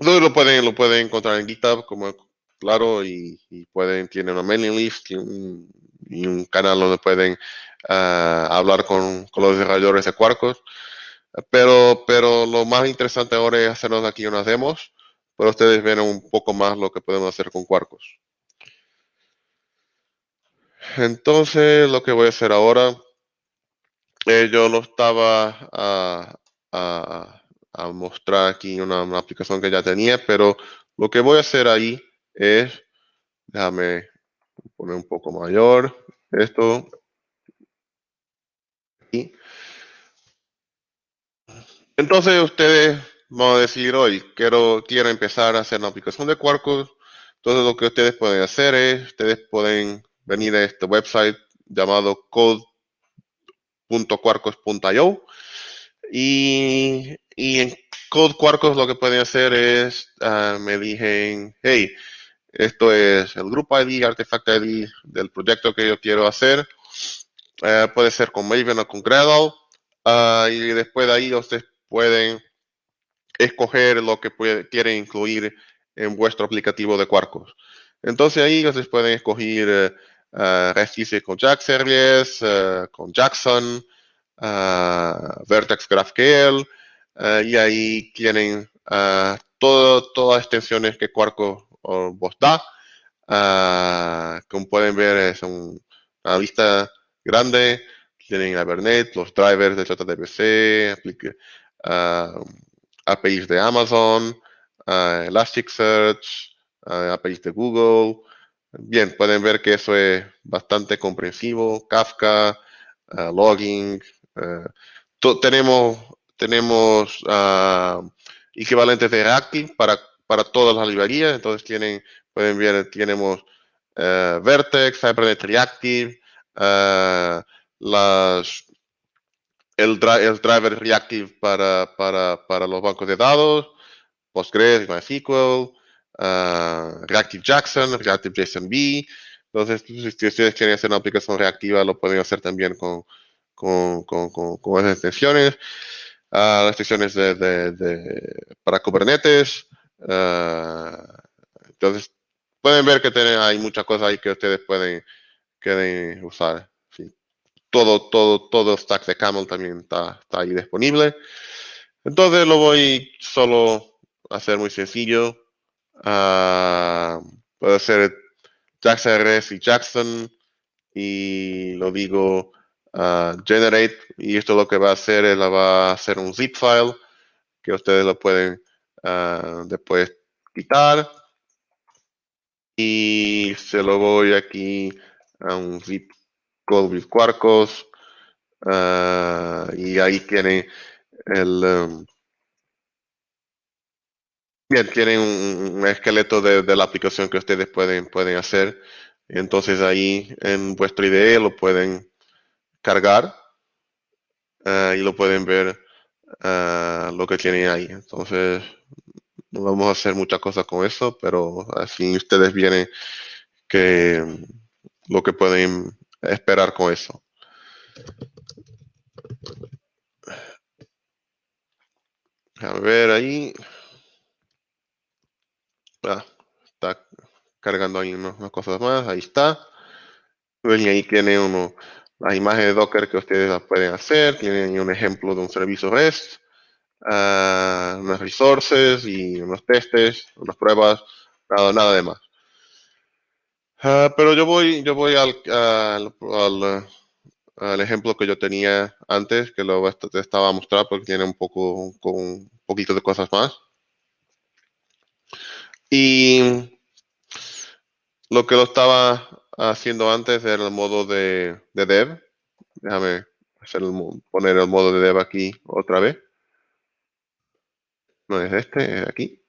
Lo pueden, lo pueden encontrar en GitHub, como claro, y, pueden, tienen una mailing list y un, canal donde pueden uh, hablar con, los desarrolladores de Quarkus. Pero, pero lo más interesante ahora es hacernos aquí unas demos para ustedes ver un poco más lo que podemos hacer con Quarkus. Entonces, lo que voy a hacer ahora, eh, yo lo estaba a, a, a mostrar aquí una, una, aplicación que ya tenía, pero lo que voy a hacer ahí es, déjame poner un poco mayor esto. Entonces ustedes van a decir hoy, quiero, quiero empezar a hacer una aplicación de Quarkus. Entonces lo que ustedes pueden hacer es, ustedes pueden venir a este website llamado code.quarkus.io y, en Code Quarkus lo que pueden hacer es, uh, me dicen, hey, esto es el grupo ID, artifact ID del proyecto que yo quiero hacer. Uh, puede ser con Maven o con Gradle. Uh, y después de ahí ustedes pueden escoger lo que quieren incluir en vuestro aplicativo de Quarkus. Entonces ahí ustedes pueden escoger uh, con Jack Series, uh, con Jackson, uh, Vertex GraphQL, y ahí tienen todo, todas las extensiones que Quarkus vos da. como pueden ver, es un, una lista grande. Tienen Hibernate, los drivers de JDBC, APIs de Amazon, Elasticsearch, APIs de Google, Bien, pueden ver que eso es bastante comprensivo. Kafka, uh, logging. Uh, tenemos uh, equivalentes de Reactive para, para todas las librerías. Entonces tienen, pueden ver, tenemos Vertex, Hibernate Reactive, las, el, el, driver Reactive para, para, para los bancos de datos, Postgres, MySQL, uh, Reactive Jackson, Reactive JSON-B. Entonces, si ustedes quieren hacer una aplicación reactiva, lo pueden hacer también con, con, con, con, esas extensiones. Uh, las extensiones de, de, de, para Kubernetes. Uh, entonces, pueden ver que tienen, hay muchas cosas ahí que ustedes pueden, pueden usar. Sí. Todo, todo, todo stack de Camel también está, está ahí disponible. Entonces, lo voy solo a hacer muy sencillo. Uh, puede ser Jackson RS y Jackson y lo digo uh, generate y esto lo que va a hacer es la va a hacer un zip file que ustedes lo pueden uh, después quitar. Y se lo voy aquí a un zip code Ah, y ahí tienen el... Um, bien, tienen un, esqueleto de, la aplicación que ustedes pueden, pueden hacer. Entonces ahí en vuestro IDE lo pueden cargar ah, y lo pueden ver ah, lo que tienen ahí. Entonces no vamos a hacer muchas cosas con eso, pero así ustedes vienen que lo que pueden esperar con eso. A ver ahí. Ah, está cargando ahí unas, cosas más. Ahí está. Y ahí tiene uno imagen de Docker que ustedes pueden hacer. Tienen un ejemplo de un servicio REST. Uh, unas resources y unos testes, unas pruebas, nada, nada de más. Ah, pero yo voy, yo voy al, al, al, ejemplo que yo tenía antes, que lo te estaba a mostrar porque tiene un poco, con un poquito de cosas más. Y lo que lo estaba haciendo antes era el modo de, de dev. Déjame hacer poner el modo de dev aquí otra vez. No es este, es aquí.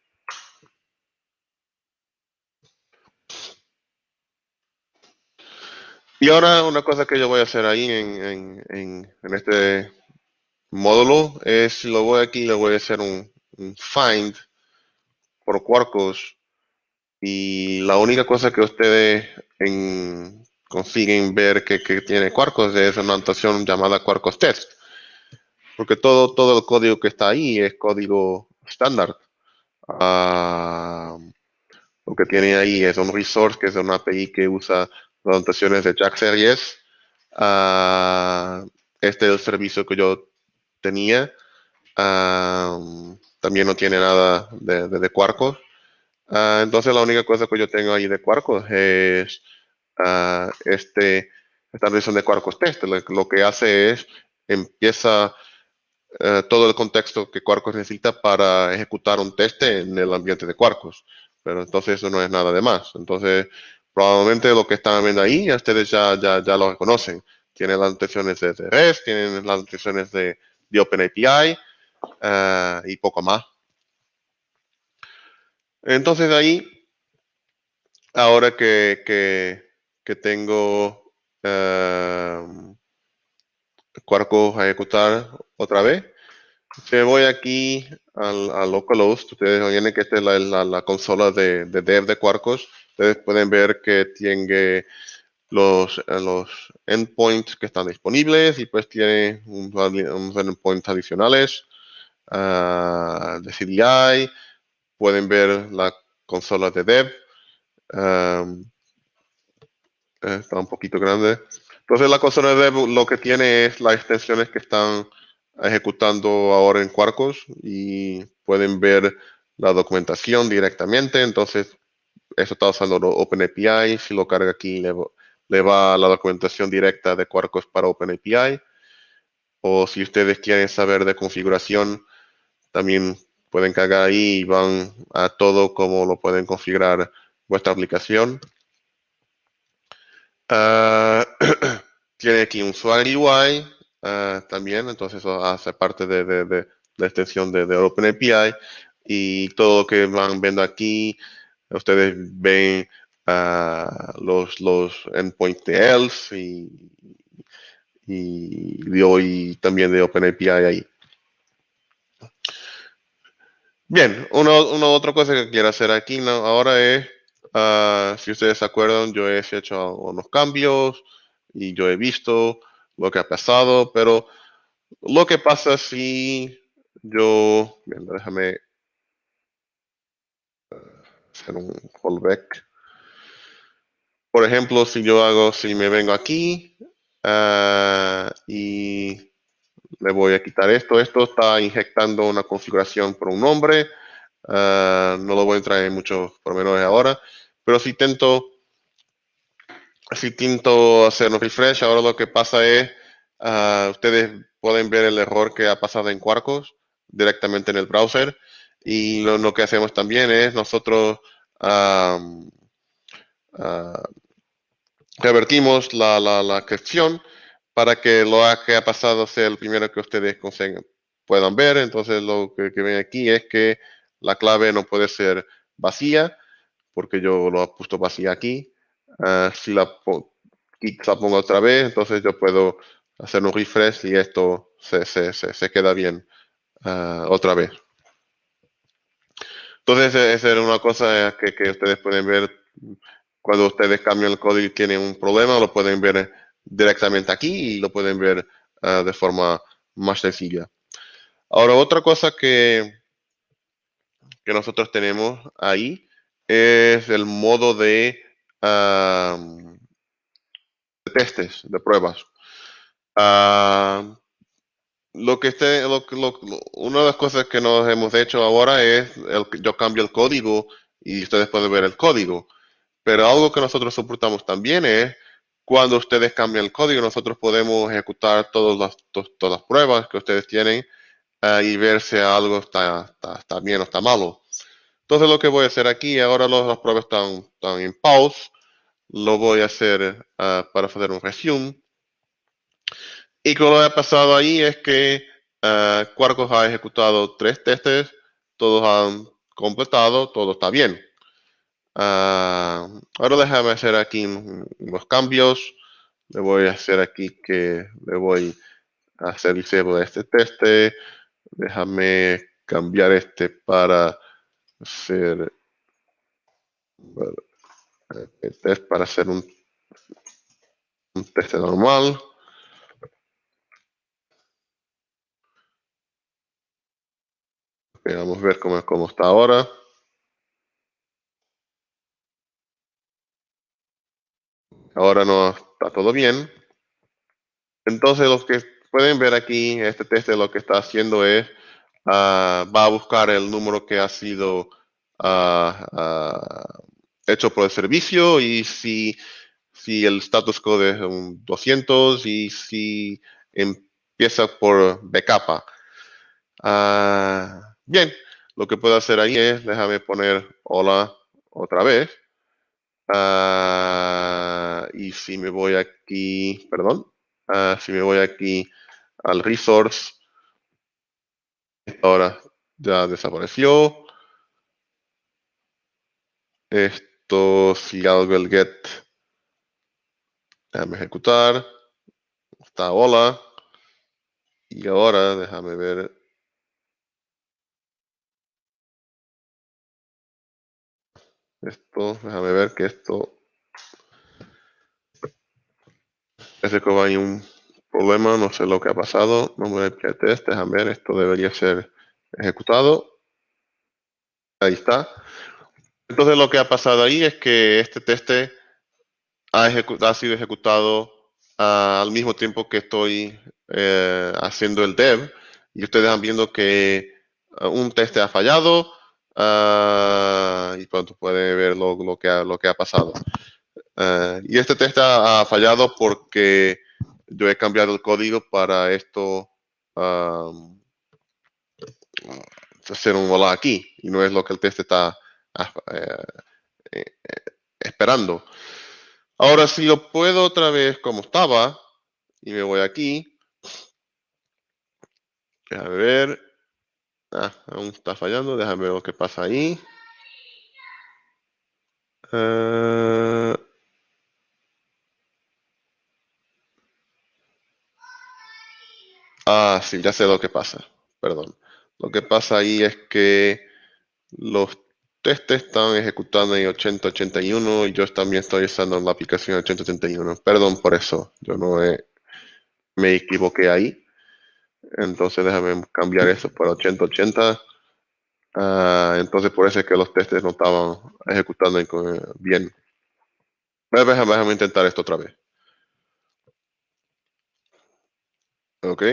Y ahora una cosa que yo voy a hacer ahí en, en, en, este módulo es, lo voy aquí, le voy a hacer un, find por Quarkus y la única cosa que ustedes consiguen ver que, tiene Quarkus es una anotación llamada Quarkus Test. Porque todo, todo el código que está ahí es código estándar. Ah, lo que tiene ahí es un resource que es una API que usa anotaciones de Jack Series. Uh, este es el servicio que yo tenía. Ah, también no tiene nada de, de, Quarkus. Ah, entonces la única cosa que yo tengo ahí de Quarkus es este, esta versión de Quarkus Test. Lo, que hace es empieza eh, todo el contexto que Quarkus necesita para ejecutar un test en el ambiente de Quarkus. Pero entonces eso no es nada de más. Entonces Probablemente lo que están viendo ahí, ustedes ya, ya, ya lo reconocen. Tienen las notaciones de REST, tienen las notaciones de, de OpenAPI uh, y poco más. Entonces ahí, ahora que, que, que tengo uh, a ejecutar otra vez, si voy aquí al, al localhost, ustedes ven que esta es la, la, consola de, de, dev de Quarkus. Ustedes pueden ver que tiene los, los endpoints que están disponibles y pues tiene unos endpoints adicionales uh, de CDI. Pueden ver la consola de dev. Um, está un poquito grande. Entonces la consola de dev lo que tiene es las extensiones que están ejecutando ahora en Quarkus y pueden ver la documentación directamente. Entonces eso está usando OpenAPI. Si lo carga aquí, le, va la documentación directa de Quarkus para OpenAPI. O si ustedes quieren saber de configuración, también pueden cargar ahí y van a todo como lo pueden configurar vuestra aplicación. Ah, tiene aquí un Swagger UI ah, también, entonces eso hace parte de, la extensión de, de OpenAPI y todo lo que van viendo aquí Ustedes ven uh, los, los endpoints de ELF y, y de hoy también de OpenAPI ahí. Bien, una, otra cosa que quiero hacer aquí ahora es, uh, si ustedes se acuerdan, yo he hecho unos cambios y yo he visto lo que ha pasado, pero lo que pasa si yo, bien, déjame hacer un callback. Por ejemplo, si yo hago, si me vengo aquí uh, y le voy a quitar esto, esto está inyectando una configuración por un nombre. Uh, no lo voy a entrar en muchos pormenores ahora, pero si intento, si intento hacer un refresh, ahora lo que pasa es, uh, ustedes pueden ver el error que ha pasado en Quarkus directamente en el browser. Y lo, que hacemos también es nosotros revertimos la, la, la, cuestión para que lo que ha pasado sea el primero que ustedes puedan ver. Entonces lo que, ven aquí es que la clave no puede ser vacía, porque yo lo he puesto vacía aquí. Ah, si la, pongo otra vez, entonces yo puedo hacer un refresh y esto se, queda bien ah, otra vez. Entonces, esa era una cosa que, que, ustedes pueden ver cuando ustedes cambian el código y tienen un problema, lo pueden ver directamente aquí y lo pueden ver ah, de forma más sencilla. Ahora, otra cosa que, que nosotros tenemos ahí es el modo de, testes, de pruebas. Ah, lo que esté, una de las cosas que nos hemos hecho ahora es el, yo cambio el código y ustedes pueden ver el código. Pero algo que nosotros soportamos también es cuando ustedes cambian el código, nosotros podemos ejecutar todas las, todas las pruebas que ustedes tienen uh, y ver si algo está, está, bien o está malo. Entonces lo que voy a hacer aquí, ahora las pruebas están, están, en pause, lo voy a hacer uh, para hacer un resume. Y lo que ha pasado ahí es que uh, Quarkus ha ejecutado tres testes, todos han completado, todo está bien. Ah, ahora déjame hacer aquí unos cambios. Le voy a hacer aquí que le voy a hacer el de este teste. Déjame cambiar este para hacer el test para hacer un, un test normal. vamos a ver cómo, cómo está ahora. Ahora no está todo bien. Entonces, los que pueden ver aquí, este test lo que está haciendo es, ah, va a buscar el número que ha sido ah, ah, hecho por el servicio y si, si el status code es un 200 y si empieza por bcapa. bien, lo que puedo hacer ahí es, déjame poner hola otra vez. Y si me voy aquí, perdón, uh, si me voy aquí al resource, ahora ya desapareció. Esto, si algo el get, déjame ejecutar, está hola. Y ahora déjame ver Esto, déjame ver que esto... Ese que hay un problema, no sé lo que ha pasado. No voy a test, déjame ver, esto debería ser ejecutado. Ahí está. Entonces lo que ha pasado ahí es que este teste ha, sido ejecutado al mismo tiempo que estoy eh, haciendo el dev y ustedes han viendo que ah, un teste ha fallado, Ah, y pronto puede ver lo que ha pasado. Ah, y este test ha, fallado porque yo he cambiado el código para esto hacer un hola aquí y no es lo que el test está ah, eh, eh, esperando. Ahora si lo puedo otra vez como estaba y me voy aquí, a ver, Ah, aún está fallando. Déjame ver lo que pasa ahí. Eh, ah, sí, ya sé lo que pasa. Perdón. Lo que pasa ahí es que los testes están ejecutando en 8081 y yo también estoy usando la aplicación 8081. Perdón por eso. Yo no me equivoqué ahí. Entonces déjame cambiar eso por 8080. Ah, entonces por eso es que los testes no estaban ejecutando bien. Déjame, déjame intentar esto otra vez. Ok.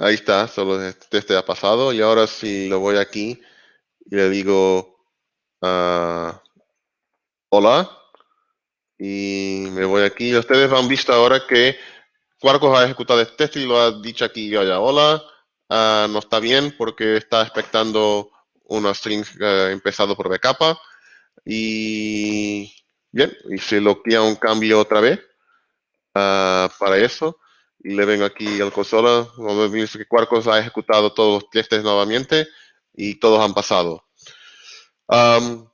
Ahí está, solo este teste ha pasado. Y ahora si lo voy aquí y le digo uh, hola y me voy aquí. Ustedes han visto ahora que Quarkus ha ejecutado este test y lo ha dicho aquí ya, hola, ah, no está bien porque está expectando una string uh, empezado por bcapa y Bien, y si lo quiera un cambio otra vez uh, para eso, y le vengo aquí al consola, que Quarkus ha ejecutado todos los testes nuevamente y todos han pasado. Um,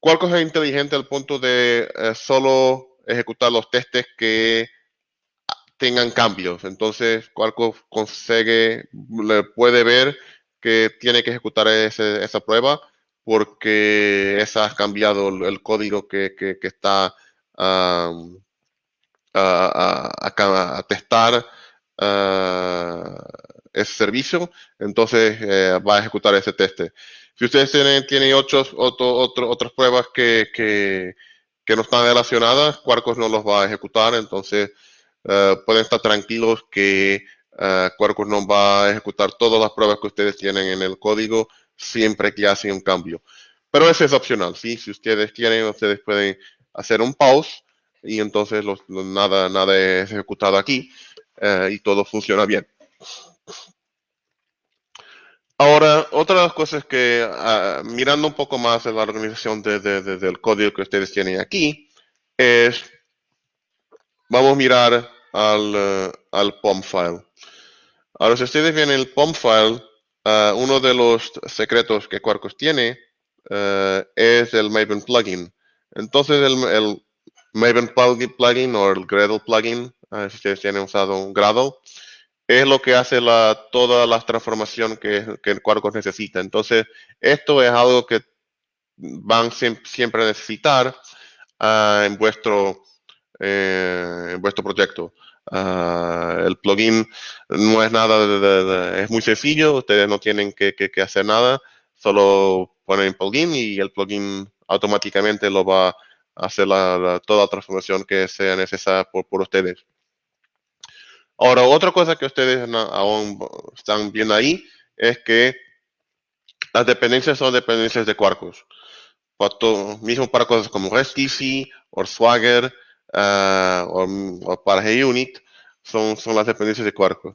Quarkus es inteligente al punto de uh, solo ejecutar los testes que tengan cambios. Entonces, Quarkus consigue, le puede ver que tiene que ejecutar ese, esa prueba porque esa ha cambiado el, código que, que, está a, testar ese servicio, entonces eh, va a ejecutar ese teste. Si ustedes tienen, tienen otras pruebas que, no están relacionadas, Quarkus no los va a ejecutar, entonces uh, pueden estar tranquilos que uh, Quarkus no va a ejecutar todas las pruebas que ustedes tienen en el código siempre que hacen un cambio. Pero eso es opcional, ¿sí? Si ustedes quieren, ustedes pueden hacer un pause y entonces los, nada, nada es ejecutado aquí uh, y todo funciona bien. Ahora, otra de las cosas que, uh, mirando un poco más en la organización de, de, de, del código que ustedes tienen aquí, es, vamos a mirar al, uh, al POM file. Ahora, si ustedes ven el POM file, Uh, uno de los secretos que Quarkus tiene uh, es el Maven plugin. Entonces el Maven plugin o el Gradle plugin, uh, si ustedes tienen usado un Gradle, es lo que hace la, toda la transformación que, que Quarkus necesita. Entonces, esto es algo que van siempre a necesitar en vuestro eh, en vuestro proyecto. Uh, el plugin no es nada, de, es muy sencillo, ustedes no tienen que, que, hacer nada, solo ponen plugin y el plugin automáticamente lo va a hacer la, toda la transformación que sea necesaria por, por, ustedes. Ahora, otra cosa que ustedes aún están viendo ahí es que las dependencias son dependencias de Quarkus. Para mismo para cosas como REST o Swagger, uh, o, para GUnit son, son las dependencias de Quarkus.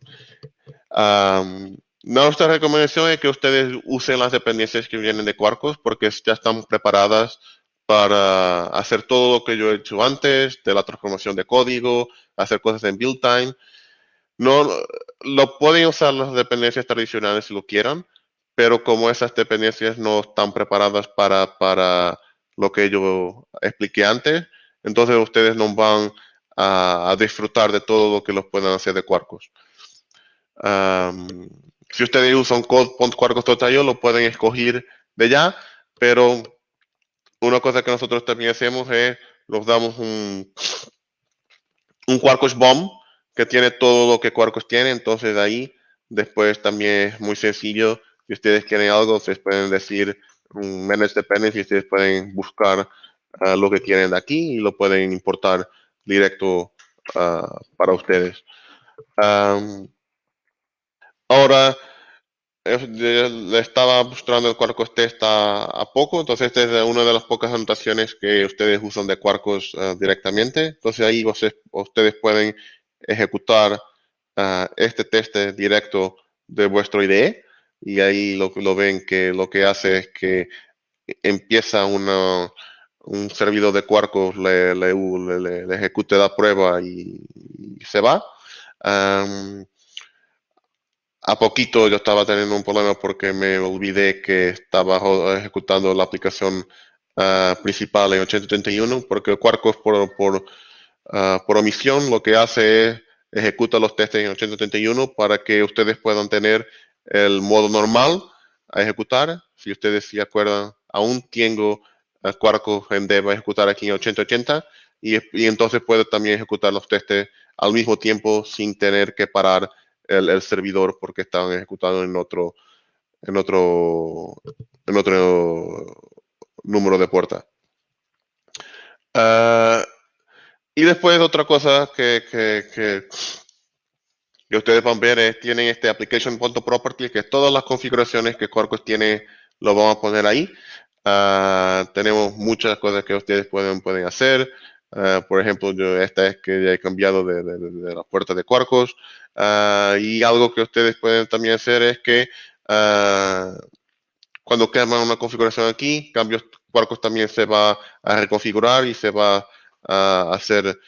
Nuestra recomendación es que ustedes usen las dependencias que vienen de Quarkus porque ya están preparadas para hacer todo lo que yo he hecho antes, de la transformación de código, hacer cosas en build time. No, lo pueden usar las dependencias tradicionales si lo quieran, pero como esas dependencias no están preparadas para, para lo que yo expliqué antes, entonces ustedes no van a, disfrutar de todo lo que los puedan hacer de Quarkus. Um, si ustedes usan code.quarkus.io lo pueden escoger de ya, pero una cosa que nosotros también hacemos es los damos un, un Quarkus Bomb que tiene todo lo que Quarkus tiene, entonces ahí después también es muy sencillo. Si ustedes quieren algo, ustedes pueden decir un manage dependency ustedes pueden buscar uh, lo que quieren de aquí y lo pueden importar directo uh, para ustedes. Ahora, le estaba mostrando el Quarkus test a, poco, entonces esta es una de las pocas anotaciones que ustedes usan de Quarkus uh, directamente. Entonces ahí ustedes, pueden ejecutar uh, este test directo de vuestro IDE y ahí lo, lo ven que lo que hace es que empieza una, un servidor de Quarkus le, le, le, le, ejecute la prueba y, se va. A poquito yo estaba teniendo un problema porque me olvidé que estaba ejecutando la aplicación uh, principal en 831 porque Quarkus por, por, uh, por omisión lo que hace es ejecuta los testes en 831 para que ustedes puedan tener el modo normal a ejecutar. Si ustedes se acuerdan, aún tengo Quarkus en Dev a ejecutar aquí en 8080 y, y, entonces puede también ejecutar los testes al mismo tiempo sin tener que parar el, servidor porque estaban ejecutados en otro en otro en otro número de puerta. Uh, y después otra cosa que, que, que, ustedes van a ver es tienen este application.property que todas las configuraciones que Quarkus tiene lo vamos a poner ahí. Uh, tenemos muchas cosas que ustedes pueden, pueden hacer. Uh, por ejemplo, esta es que ya he cambiado de, de, de la puerta de Quarkus. Uh, y algo que ustedes pueden también hacer es que cuando queman una configuración aquí, cambio, Quarkus también se va a reconfigurar y se va a hacer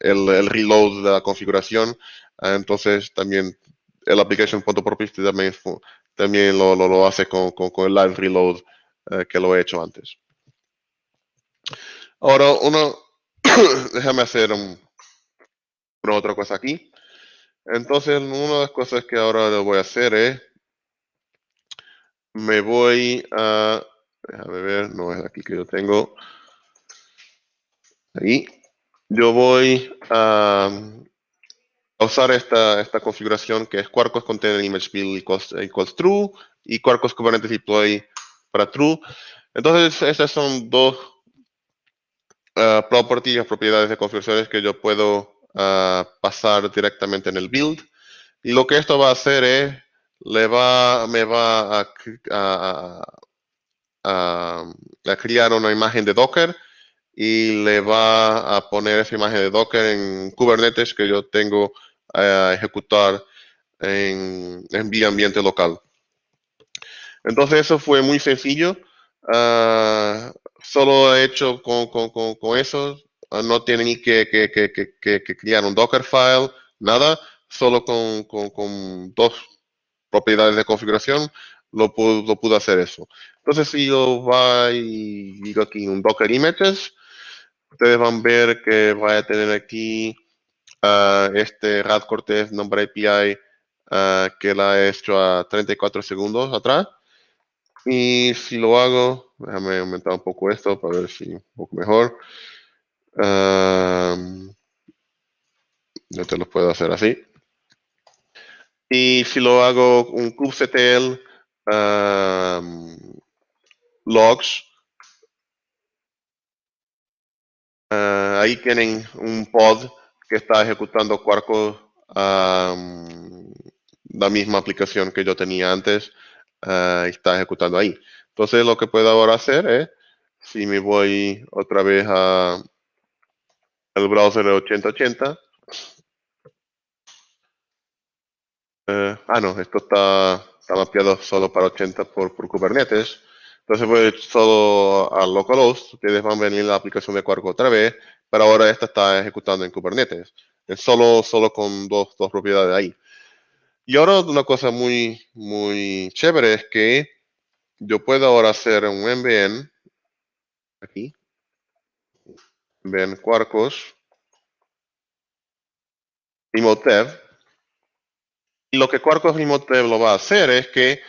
el, el, reload de la configuración. entonces también el application.property también, también lo, lo, hace con, con, el live reload que lo he hecho antes. Ahora, uno, déjame hacer un, otra cosa aquí. Entonces, una de las cosas que ahora voy a hacer es, me voy a, déjame ver, no es aquí que yo tengo, ahí, yo voy a, usar esta, esta configuración que es Quarkus Container Image Build equals, True y Quarkus Kubernetes Deploy para True. Entonces, esas son dos uh, properties, propiedades de configuraciones que yo puedo pasar directamente en el build. Y lo que esto va a hacer es, le va, me va a, a, crear una imagen de Docker y le va a poner esa imagen de Docker en Kubernetes que yo tengo a ejecutar en, en mi ambiente local. Entonces eso fue muy sencillo. Uh, solo he hecho con, con, con, con eso no tiene ni que, que, que, que, crear un Dockerfile, nada, solo con, con, con, dos propiedades de configuración lo pudo, lo pudo hacer eso. Entonces, si yo voy y digo aquí un Docker Images, ustedes van a ver que va a tener aquí uh, este Rad Cortez nombre API uh, que la he hecho a 34 segundos atrás. Y si lo hago, déjame aumentar un poco esto para ver si un poco mejor yo te lo puedo hacer así. Y si lo hago un kubectl logs, ah, ahí tienen un pod que está ejecutando Quarkus, la misma aplicación que yo tenía antes, uh, está ejecutando ahí. Entonces lo que puedo ahora hacer es, si me voy otra vez a el browser de 8080. Eh, ah, no, esto está, está, mapeado solo para 80 por, por Kubernetes. Entonces voy solo a localhost. Ustedes van a venir la aplicación de Quark otra vez, pero ahora esta está ejecutando en Kubernetes. Es solo, solo con dos, dos propiedades ahí. Y ahora una cosa muy, muy chévere es que yo puedo ahora hacer un MVN aquí ven Quarkus, Remote Y lo que Quarkus Remote lo va a hacer es que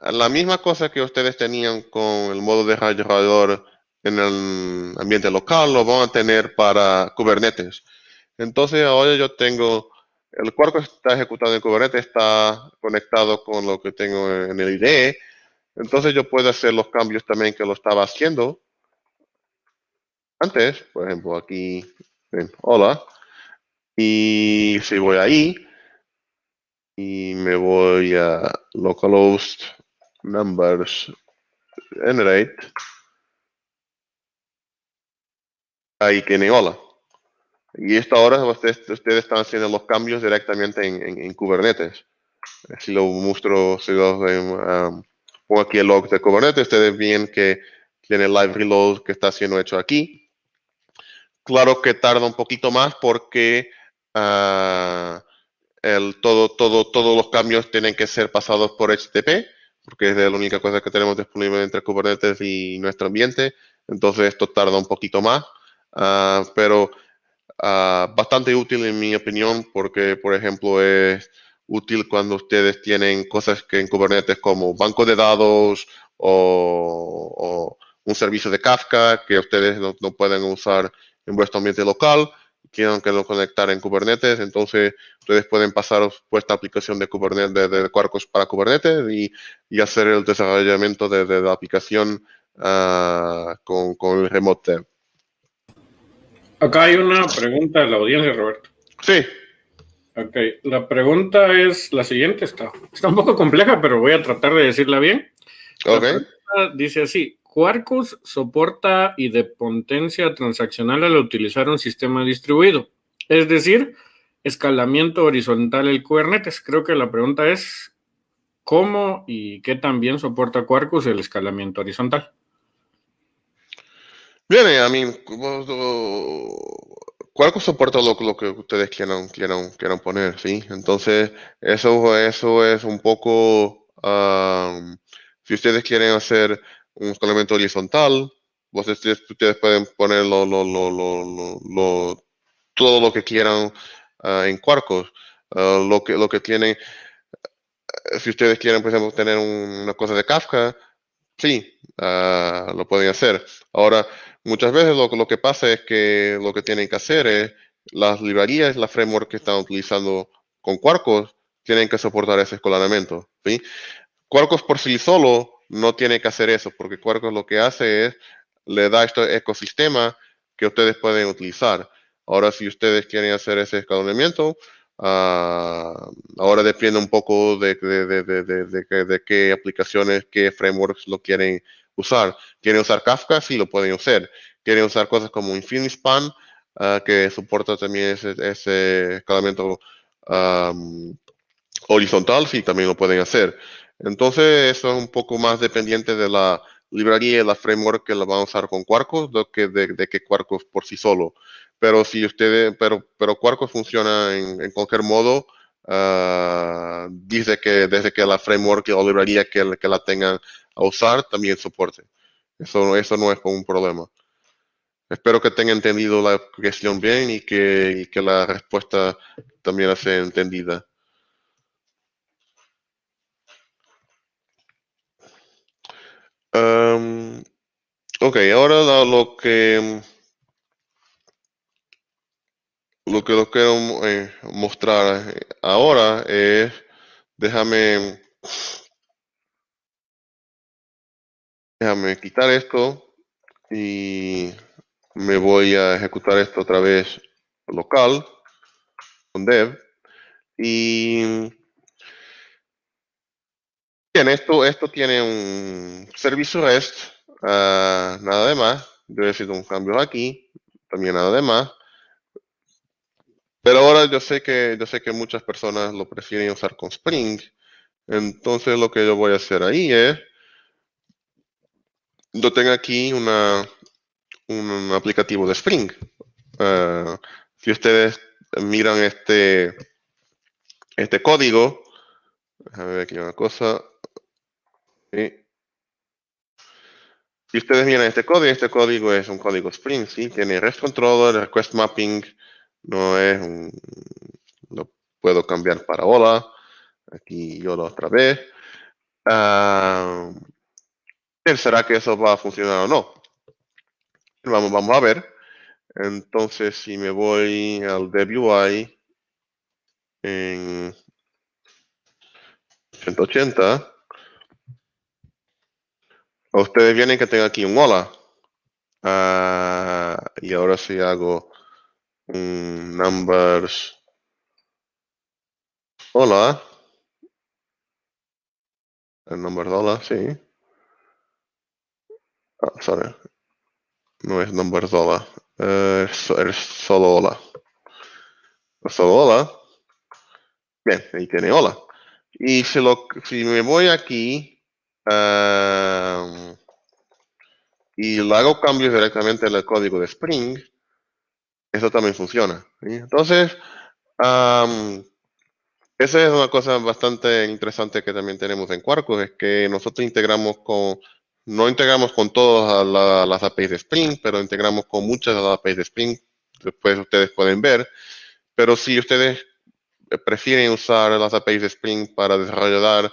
la misma cosa que ustedes tenían con el modo de desarrollador en el ambiente local, lo van a tener para Kubernetes. Entonces ahora yo tengo, el Quarkus está ejecutado en Kubernetes, está conectado con lo que tengo en el IDE. Entonces yo puedo hacer los cambios también que lo estaba haciendo antes, por ejemplo, aquí, ven, hola, y si voy ahí, y me voy a localhost numbers generate, ahí tiene hola. Y esta hora ustedes, ustedes están haciendo los cambios directamente en, Kubernetes. Si lo muestro, si lo um, pongo aquí el log de Kubernetes, ustedes ven que tiene live reload que está siendo hecho aquí. Claro que tarda un poquito más porque todo, todos los cambios tienen que ser pasados por HTTP, porque es la única cosa que tenemos disponible entre Kubernetes y nuestro ambiente. Entonces esto tarda un poquito más, uh, pero uh, bastante útil en mi opinión, porque por ejemplo es útil cuando ustedes tienen cosas que en Kubernetes como banco de dados o, un servicio de Kafka que ustedes no pueden usar en vuestro ambiente local, quieran que lo conectar en Kubernetes, entonces ustedes pueden pasar vuestra aplicación de Kubernetes, de, de Quarkus para Kubernetes y, y, hacer el desarrollamiento de, de la aplicación uh, con, con, el Remote Dev. Acá hay una pregunta de la audiencia, Roberto. Sí. Ok, la pregunta es la siguiente, está, está un poco compleja, pero voy a tratar de decirla bien. Ok. Dice así, Quarkus soporta y de potencia transaccional al utilizar un sistema distribuido, es decir, escalamiento horizontal el Kubernetes. Creo que la pregunta es cómo y qué también soporta Quarkus el escalamiento horizontal. Bien, a mí, Quarkus soporta lo, que ustedes quieran, quieran, quieran poner, ¿sí? Entonces, eso, eso es un poco, si ustedes quieren hacer un escalamiento horizontal, ustedes, ustedes pueden poner lo, todo lo que quieran ah, en Quarkus. Ah, lo, que, lo que tienen, si ustedes quieren, por ejemplo, tener una cosa de Kafka, sí, ah, lo pueden hacer. Ahora, muchas veces lo, lo, que pasa es que lo que tienen que hacer es las librerías, la framework que están utilizando con Quarkus, tienen que soportar ese escalamiento. ¿sí? Quarkus por sí solo no tiene que hacer eso, porque Quarkus lo que hace es, le da este ecosistema que ustedes pueden utilizar. Ahora, si ustedes quieren hacer ese escalonamiento, uh, ahora depende un poco de, de, de, de, qué aplicaciones, qué frameworks lo quieren usar. ¿Quieren usar Kafka? Sí, lo pueden usar. ¿Quieren usar cosas como InfiniSpan, uh, que soporta también ese, ese escalamiento horizontal? Sí, también lo pueden hacer. Entonces, eso es un poco más dependiente de la librería y la framework que la van a usar con Quarkus de que, de, que Quarkus por sí solo. Pero si ustedes, pero, pero Quarkus funciona en, cualquier modo, uh, dice que desde que la framework o librería que, que la tengan a usar también soporte. Eso, eso no es un problema. Espero que tengan entendido la cuestión bien y que, y que la respuesta también sea entendida. Um, ok, ahora lo, que lo que lo quiero eh, mostrar ahora es, déjame, déjame quitar esto y me voy a ejecutar esto otra vez local con dev y Bien, esto, esto tiene un servicio REST, uh, nada de más. Yo he sido un cambio aquí, también nada de más. Pero ahora yo sé que yo sé que muchas personas lo prefieren usar con Spring. Entonces lo que yo voy a hacer ahí es, yo tengo aquí una, un aplicativo de Spring. Uh, si ustedes miran este, este código, déjame ver aquí una cosa. Si ustedes miran este código, este código es un código Spring, ¿sí? Tiene REST Controller, Request Mapping, no es un... Lo puedo cambiar para hola. Aquí yo lo otra vez. Uh, ¿Será que eso va a funcionar o no? Vamos, vamos a ver. Entonces, si me voy al DevUI en 180, Ustedes vienen que tengo aquí un hola. Ah, y ahora si hago un numbers. Hola. El number hola, sí. Ah, sorry. No es number hola. es, solo hola. Solo hola. Bien, ahí tiene hola. Y si, lo, si me voy aquí y hago cambios directamente en el código de Spring, eso también funciona. Entonces, esa es una cosa bastante interesante que también tenemos en Quarkus, es que nosotros integramos con, no integramos con todas las APIs de Spring, pero integramos con muchas de las APIs de Spring, después ustedes pueden ver, pero si ustedes prefieren usar las APIs de Spring para desarrollar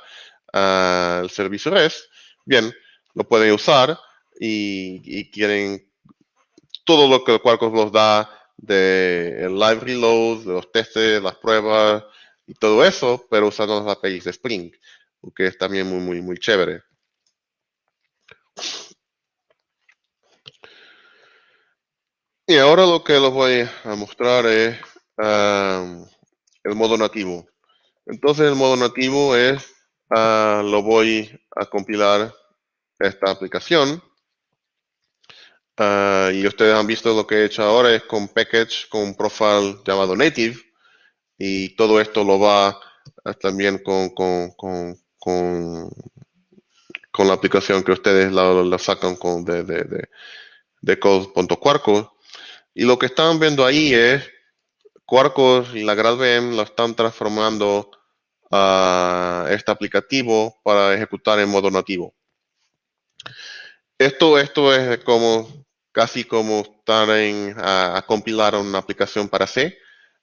el servicio REST, bien, lo pueden usar y, quieren todo lo que Quarkus nos da de el live reload, de los testes, las pruebas y todo eso, pero usando las APIs de Spring, que es también muy, muy, muy chévere. Y ahora lo que les voy a mostrar es um, el modo nativo. Entonces el modo nativo es Ah, lo voy a compilar esta aplicación. Ah, y ustedes han visto lo que he hecho ahora es con package, con un profile llamado native. Y todo esto lo va también con, con, con, con, con la aplicación que ustedes la, sacan con de, de, de, de code.quarkus. Y lo que están viendo ahí es Quarkus y la GradVM lo están transformando a este aplicativo para ejecutar en modo nativo. Esto, esto es como casi como estar en, a, compilar una aplicación para C.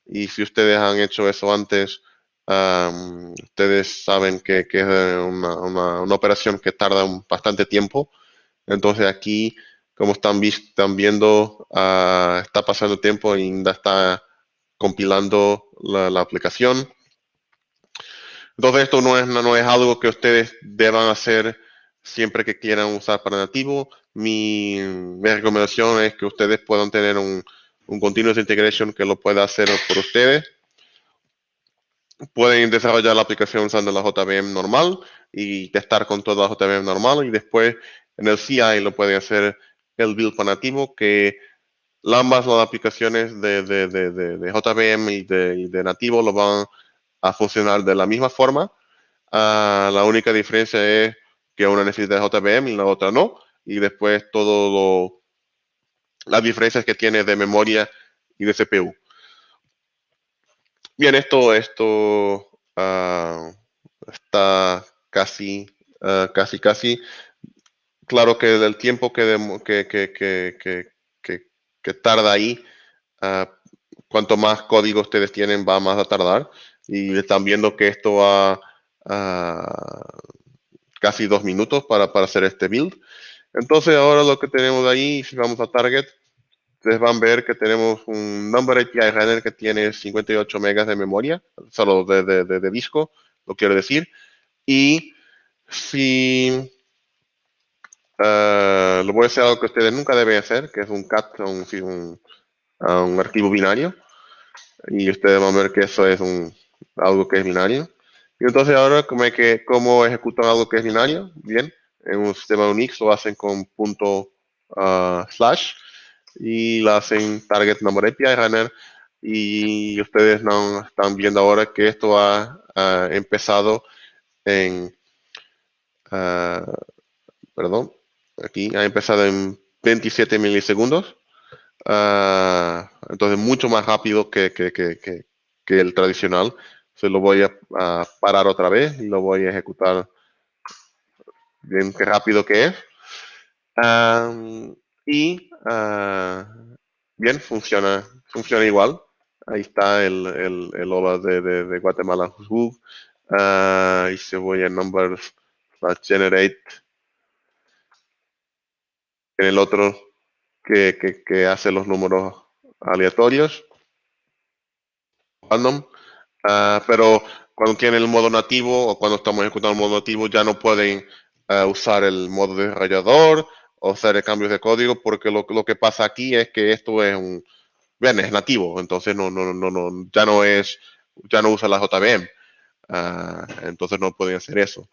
Y si ustedes han hecho eso antes, ustedes saben que, es una, operación que tarda bastante tiempo. Entonces aquí, como están, viendo, ah, está pasando tiempo y está compilando la, aplicación. Entonces esto no es, no es algo que ustedes deban hacer siempre que quieran usar para nativo. Mi, recomendación es que ustedes puedan tener un, un continuous integration que lo pueda hacer por ustedes. Pueden desarrollar la aplicación usando la JVM normal y testar con toda la JVM normal y después en el CI lo pueden hacer el build para nativo que ambas las aplicaciones de, de, de, de JVM y de, nativo lo van a funcionar de la misma forma. Ah, la única diferencia es que una necesita JVM y la otra no. Y después todo las diferencias que tiene de memoria y de CPU. Bien, esto, esto ah, está casi, ah, casi, casi. Claro que el tiempo que, que, que, que, tarda ahí, uh, cuanto más código ustedes tienen, va más a tardar. Y están viendo que esto va casi dos minutos para, para hacer este build. Entonces ahora lo que tenemos ahí, si vamos a Target, ustedes van a ver que tenemos un Number API Runner que tiene 58 megas de memoria, solo de, de, de, disco, lo quiero decir. Y si uh, lo voy a hacer algo que ustedes nunca deben hacer, que es un cat a un, un, un, archivo binario. Y ustedes van a ver que eso es un, algo que es binario. Y entonces ahora, ¿cómo, que, cómo ejecutan algo que es binario? Bien, en un sistema Unix lo hacen con punto uh, slash y lo hacen target number API runner y ustedes no están viendo ahora que esto ha empezado en, uh, perdón, aquí ha empezado en 27 milisegundos. Uh, entonces mucho más rápido que, que, que, que el tradicional se lo voy a, parar otra vez y lo voy a ejecutar bien qué rápido que es. y ah, bien, funciona, funciona igual. Ahí está el, el, el OLA de, de, Guatemala uh, y se voy a numbers generate en el otro que, que, que hace los números aleatorios random Ah, pero cuando tienen el modo nativo o cuando estamos ejecutando el modo nativo ya no pueden ah, usar el modo desarrollador o hacer cambios de código porque lo, lo, que pasa aquí es que esto es un bien es nativo entonces no no no no ya no es ya no usa la JVM ah, entonces no pueden hacer eso.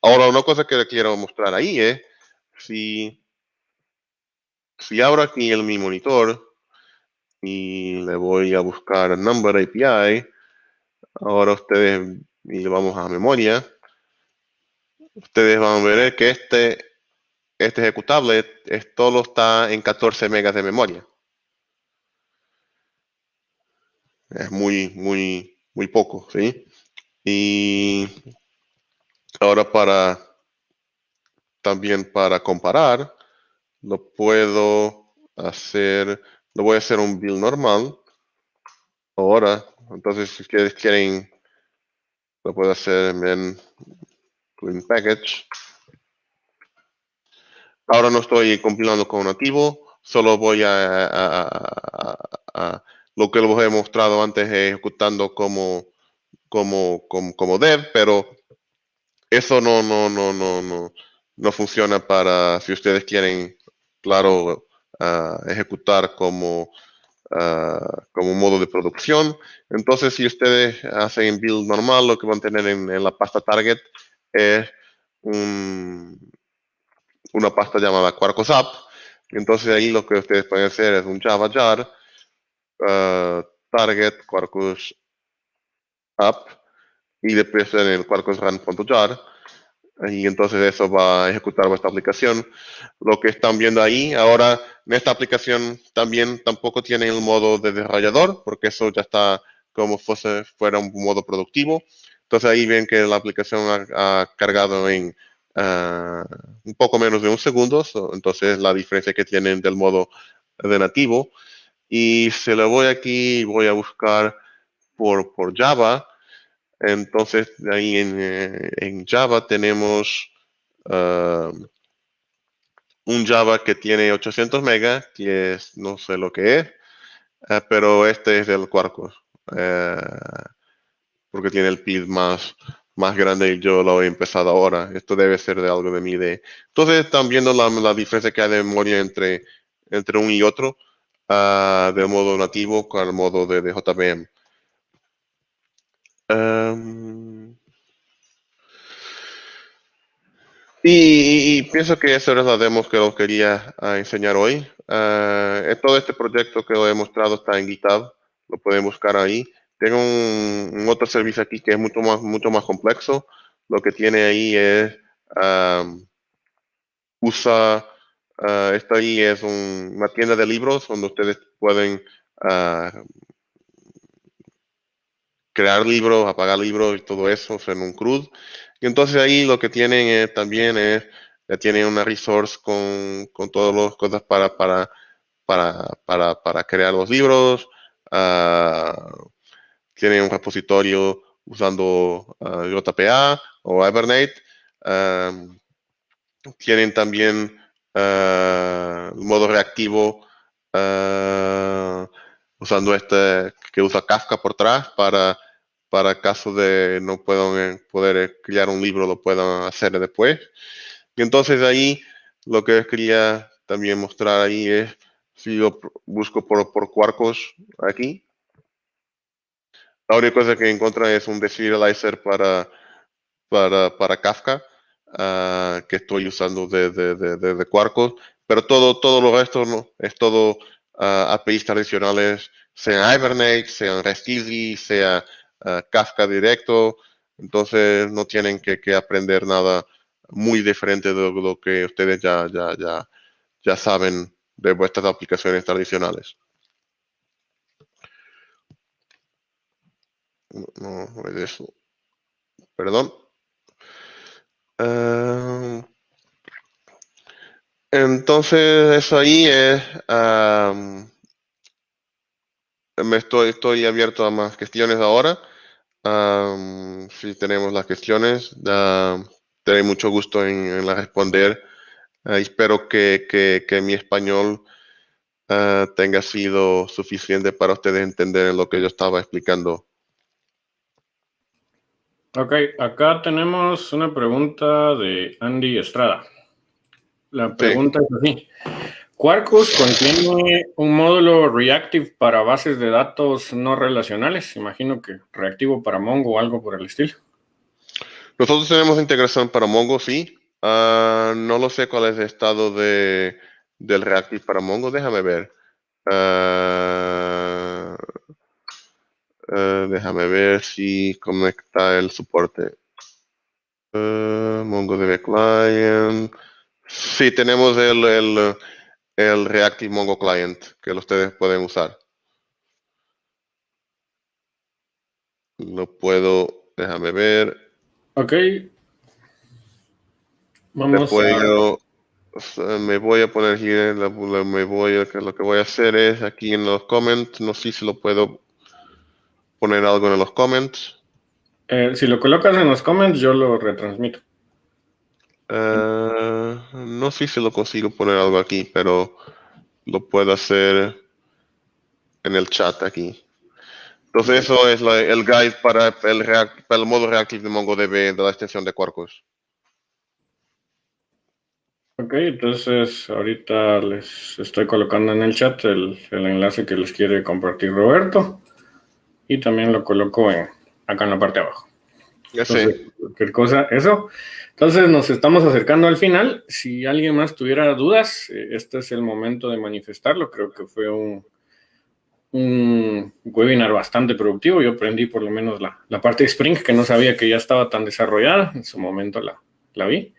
Ahora una cosa que quiero mostrar ahí es si si abro aquí el mi monitor y le voy a buscar number API Ahora ustedes, y vamos a memoria, ustedes van a ver que este, este ejecutable es, todo está en 14 megas de memoria. Es muy, muy, muy poco, ¿sí? Y ahora para, también para comparar, lo puedo hacer, lo voy a hacer un build normal. Ahora entonces, si ustedes quieren, lo puedo hacer en Clean Package. Ahora no estoy compilando con nativo, solo voy a, lo que les he mostrado antes ejecutando como, como, como, dev, pero eso no, no, no, no, no, no funciona para si ustedes quieren, claro, ah, ejecutar como Ah, como modo de producción. Entonces, si ustedes hacen build normal, lo que van a tener en, la pasta target es una pasta llamada Quarkus App. Entonces, ahí lo que ustedes pueden hacer es un Java jar ah, target Quarkus App y después en el Quarkus Run.jar y entonces eso va a ejecutar vuestra aplicación. Lo que están viendo ahí, ahora en esta aplicación también tampoco tiene el modo de desarrollador, porque eso ya está como fuese, fuera un modo productivo. Entonces ahí ven que la aplicación ha, cargado en ah, un poco menos de un segundo, entonces la diferencia que tienen del modo de nativo. Y se lo voy aquí, voy a buscar por, por Java, entonces, ahí en, eh, Java tenemos ah, un Java que tiene 800 megas, que es, no sé lo que es, ah, pero este es del Quarkus, eh, porque tiene el PID más, más grande y yo lo he empezado ahora. Esto debe ser de algo de mi idea. Entonces, están viendo la, diferencia que hay de memoria entre, entre un y otro, uh, de modo nativo con el modo de, de JVM. Em, y, pienso que eso es la demo que os quería ah, enseñar hoy. Uh, todo este proyecto que os he mostrado está en GitHub, lo pueden buscar ahí. Tengo un, otro servicio aquí que es mucho más, mucho más complejo. Lo que tiene ahí es, usa, uh, esto ahí es una tienda de libros donde ustedes pueden crear libros, apagar libros y todo eso en un CRUD. Y entonces ahí lo que tienen también es, ya tienen una resource con, con todas las cosas para, para, para, para, para crear los libros. Uh, tienen un repositorio usando uh, JPA o Hibernate. tienen también uh, modo reactivo usando este que usa Kafka por atrás para para caso de no puedan eh, poder eh, crear un libro, lo puedan hacer después. Y entonces ahí lo que quería también mostrar ahí es, si yo busco por, por Quarkus aquí, la única cosa que encuentro es un deserializer para, para, para Kafka, ah, que estoy usando de, de, de, de, Quarkus, pero todo, todo lo resto ¿no? es todo uh, APIs tradicionales, sea Hibernate, sean REST Easy, sea Kafka directo, entonces no tienen que, aprender nada muy diferente de lo que ustedes ya, ya, ya, ya saben de vuestras aplicaciones tradicionales. No, no es eso. Perdón. Ah, entonces, eso ahí es... me estoy, estoy abierto a más cuestiones ahora si tenemos las cuestiones, uh, tendré mucho gusto en, la responder. Ah, espero que, que, mi español ah, tenga sido suficiente para ustedes entender lo que yo estaba explicando. Ok, acá tenemos una pregunta de Andy Estrada. La pregunta es así. Quarkus contiene un módulo reactive para bases de datos no relacionales. Imagino que reactivo para Mongo o algo por el estilo. Nosotros tenemos integración para Mongo, sí. Ah, no lo sé cuál es el estado de, del reactive para Mongo. Déjame ver. Ah, ah, déjame ver si conecta el soporte. MongoDB Client. Sí, tenemos el el Reactive Mongo Client que ustedes pueden usar. Lo puedo, déjame ver. Ok. Vamos a... me voy a poner aquí, me voy lo que voy a hacer es aquí en los comments, no sé si lo puedo poner algo en los comments. Eh, si lo colocas en los comments, yo lo retransmito. Eh, no sé si lo consigo poner algo aquí, pero lo puedo hacer en el chat aquí. Entonces eso es el guide para el, el modo reactive de MongoDB de la extensión de Quarkus. Ok, entonces ahorita les estoy colocando en el chat el, enlace que les quiere compartir Roberto y también lo coloco en, acá en la parte de abajo. Ya sé. Cualquier cosa, eso. Entonces nos estamos acercando al final. Si alguien más tuviera dudas, eh, este es el momento de manifestarlo. Creo que fue un, webinar bastante productivo. Yo aprendí por lo menos la, parte de Spring, que no sabía que ya estaba tan desarrollada. En su momento la, la vi.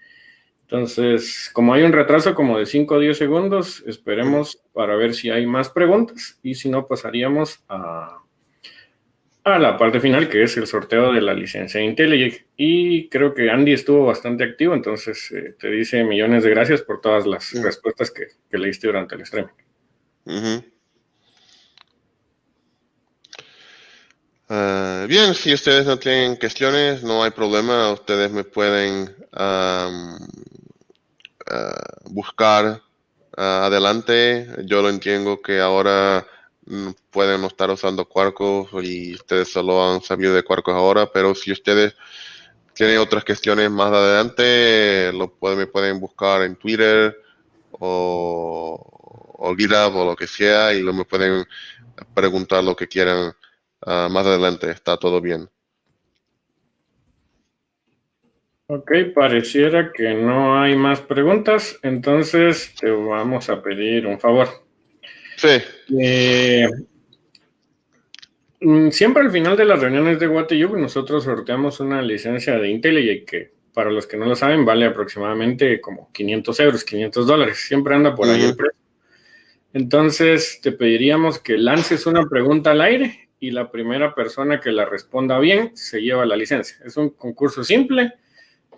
Entonces, como hay un retraso como de 5 o 10 segundos, esperemos para ver si hay más preguntas y si no, pasaríamos a, a la parte final, que es el sorteo de la licencia de IntelliJ. Y creo que Andy estuvo bastante activo, entonces eh, te dice millones de gracias por todas las respuestas que, que leíste durante el stream. Ah, bien, si ustedes no tienen cuestiones, no hay problema. Ustedes me pueden ah, buscar ah, adelante. Yo lo entiendo que ahora mm, pueden estar usando Quarkus y ustedes solo han sabido de Quarkus ahora, pero si ustedes tienen otras cuestiones más adelante, lo pueden, me pueden buscar en Twitter o, o GitHub o lo que sea y me pueden preguntar lo que quieran Ah, más adelante está todo bien. Ok, pareciera que no hay más preguntas, entonces te vamos a pedir un favor. Sí. Eh, mm, siempre al final de las reuniones de WTU nosotros sorteamos una licencia de IntelliJ que para los que no lo saben vale aproximadamente como 500 euros, 500 dólares, siempre anda por ahí el precio. Entonces te pediríamos que lances una pregunta al aire y la primera persona que la responda bien se lleva la licencia. Es un concurso simple,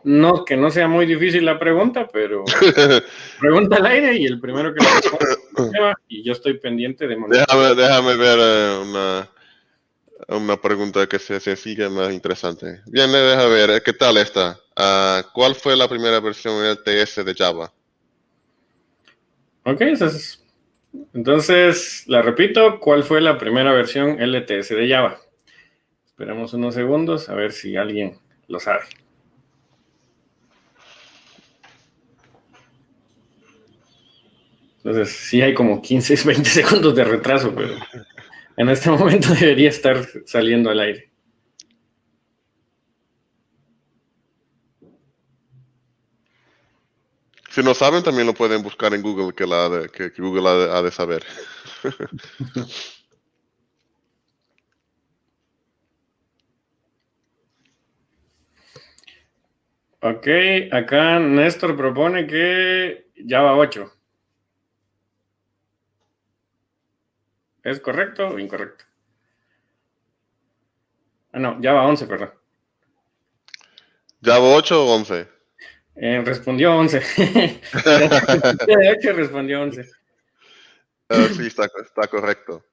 no que no sea muy difícil la pregunta, pero pregunta al aire y el primero que la responda y yo estoy pendiente de Déjame, déjame ver eh, una, una pregunta que se sigue más interesante. Bien, déjame ver, eh, ¿qué tal esta? Ah, ¿Cuál fue la primera versión LTS de Java? Ok, esa es entonces, la repito, ¿cuál fue la primera versión LTS de Java? Esperamos unos segundos a ver si alguien lo sabe. Entonces, sí hay como 15, 20 segundos de retraso, pero en este momento debería estar saliendo al aire. Si no saben, también lo pueden buscar en Google, que, la que, Google ha de, saber. ok, acá Néstor propone que Java 8. ¿Es correcto o incorrecto? Ah, no, Java 11, perdón. ¿Java 8 o 11? Eh, respondió 11. de hecho, respondió 11. Ah, sí, está, correcto.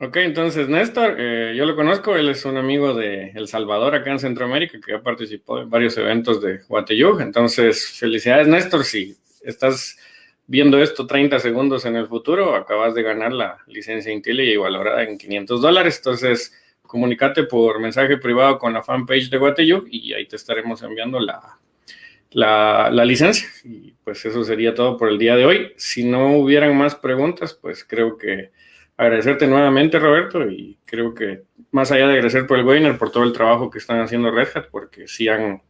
Ok, entonces Néstor, eh, yo lo conozco, él es un amigo de El Salvador acá en Centroamérica que ha participado en varios eventos de Guateyú. Entonces, felicidades Néstor, si estás viendo esto 30 segundos en el futuro, acabas de ganar la licencia y valorada en 500 dólares. Entonces, comunícate por mensaje privado con la fanpage de Guateyú y ahí te estaremos enviando la, la, licencia. Y pues eso sería todo por el día de hoy. Si no hubieran más preguntas, pues creo que agradecerte nuevamente, Roberto, y creo que más allá de agradecer por el webinar, por todo el trabajo que están haciendo Red Hat, porque sí han,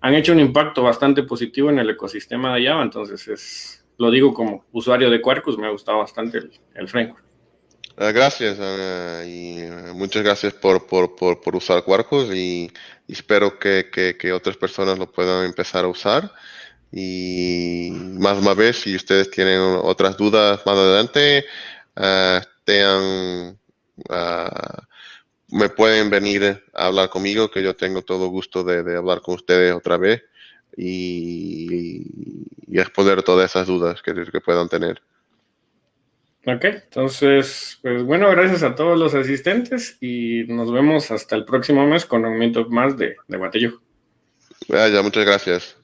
han hecho un impacto bastante positivo en el ecosistema de Java, entonces es, lo digo como usuario de Quarkus, me ha gustado bastante el, framework. Ah, gracias ah, y ah, muchas gracias por, por, por, usar Quarkus y espero que, que, otras personas lo puedan empezar a usar. Y más una vez, si ustedes tienen otras dudas más adelante, me pueden venir a hablar conmigo, que yo tengo todo gusto de, hablar con ustedes otra vez y, y responder todas esas dudas que, que puedan tener. Ok, entonces, pues bueno, gracias a todos los asistentes y nos vemos hasta el próximo mes con un minuto más de, de Ya, muchas gracias.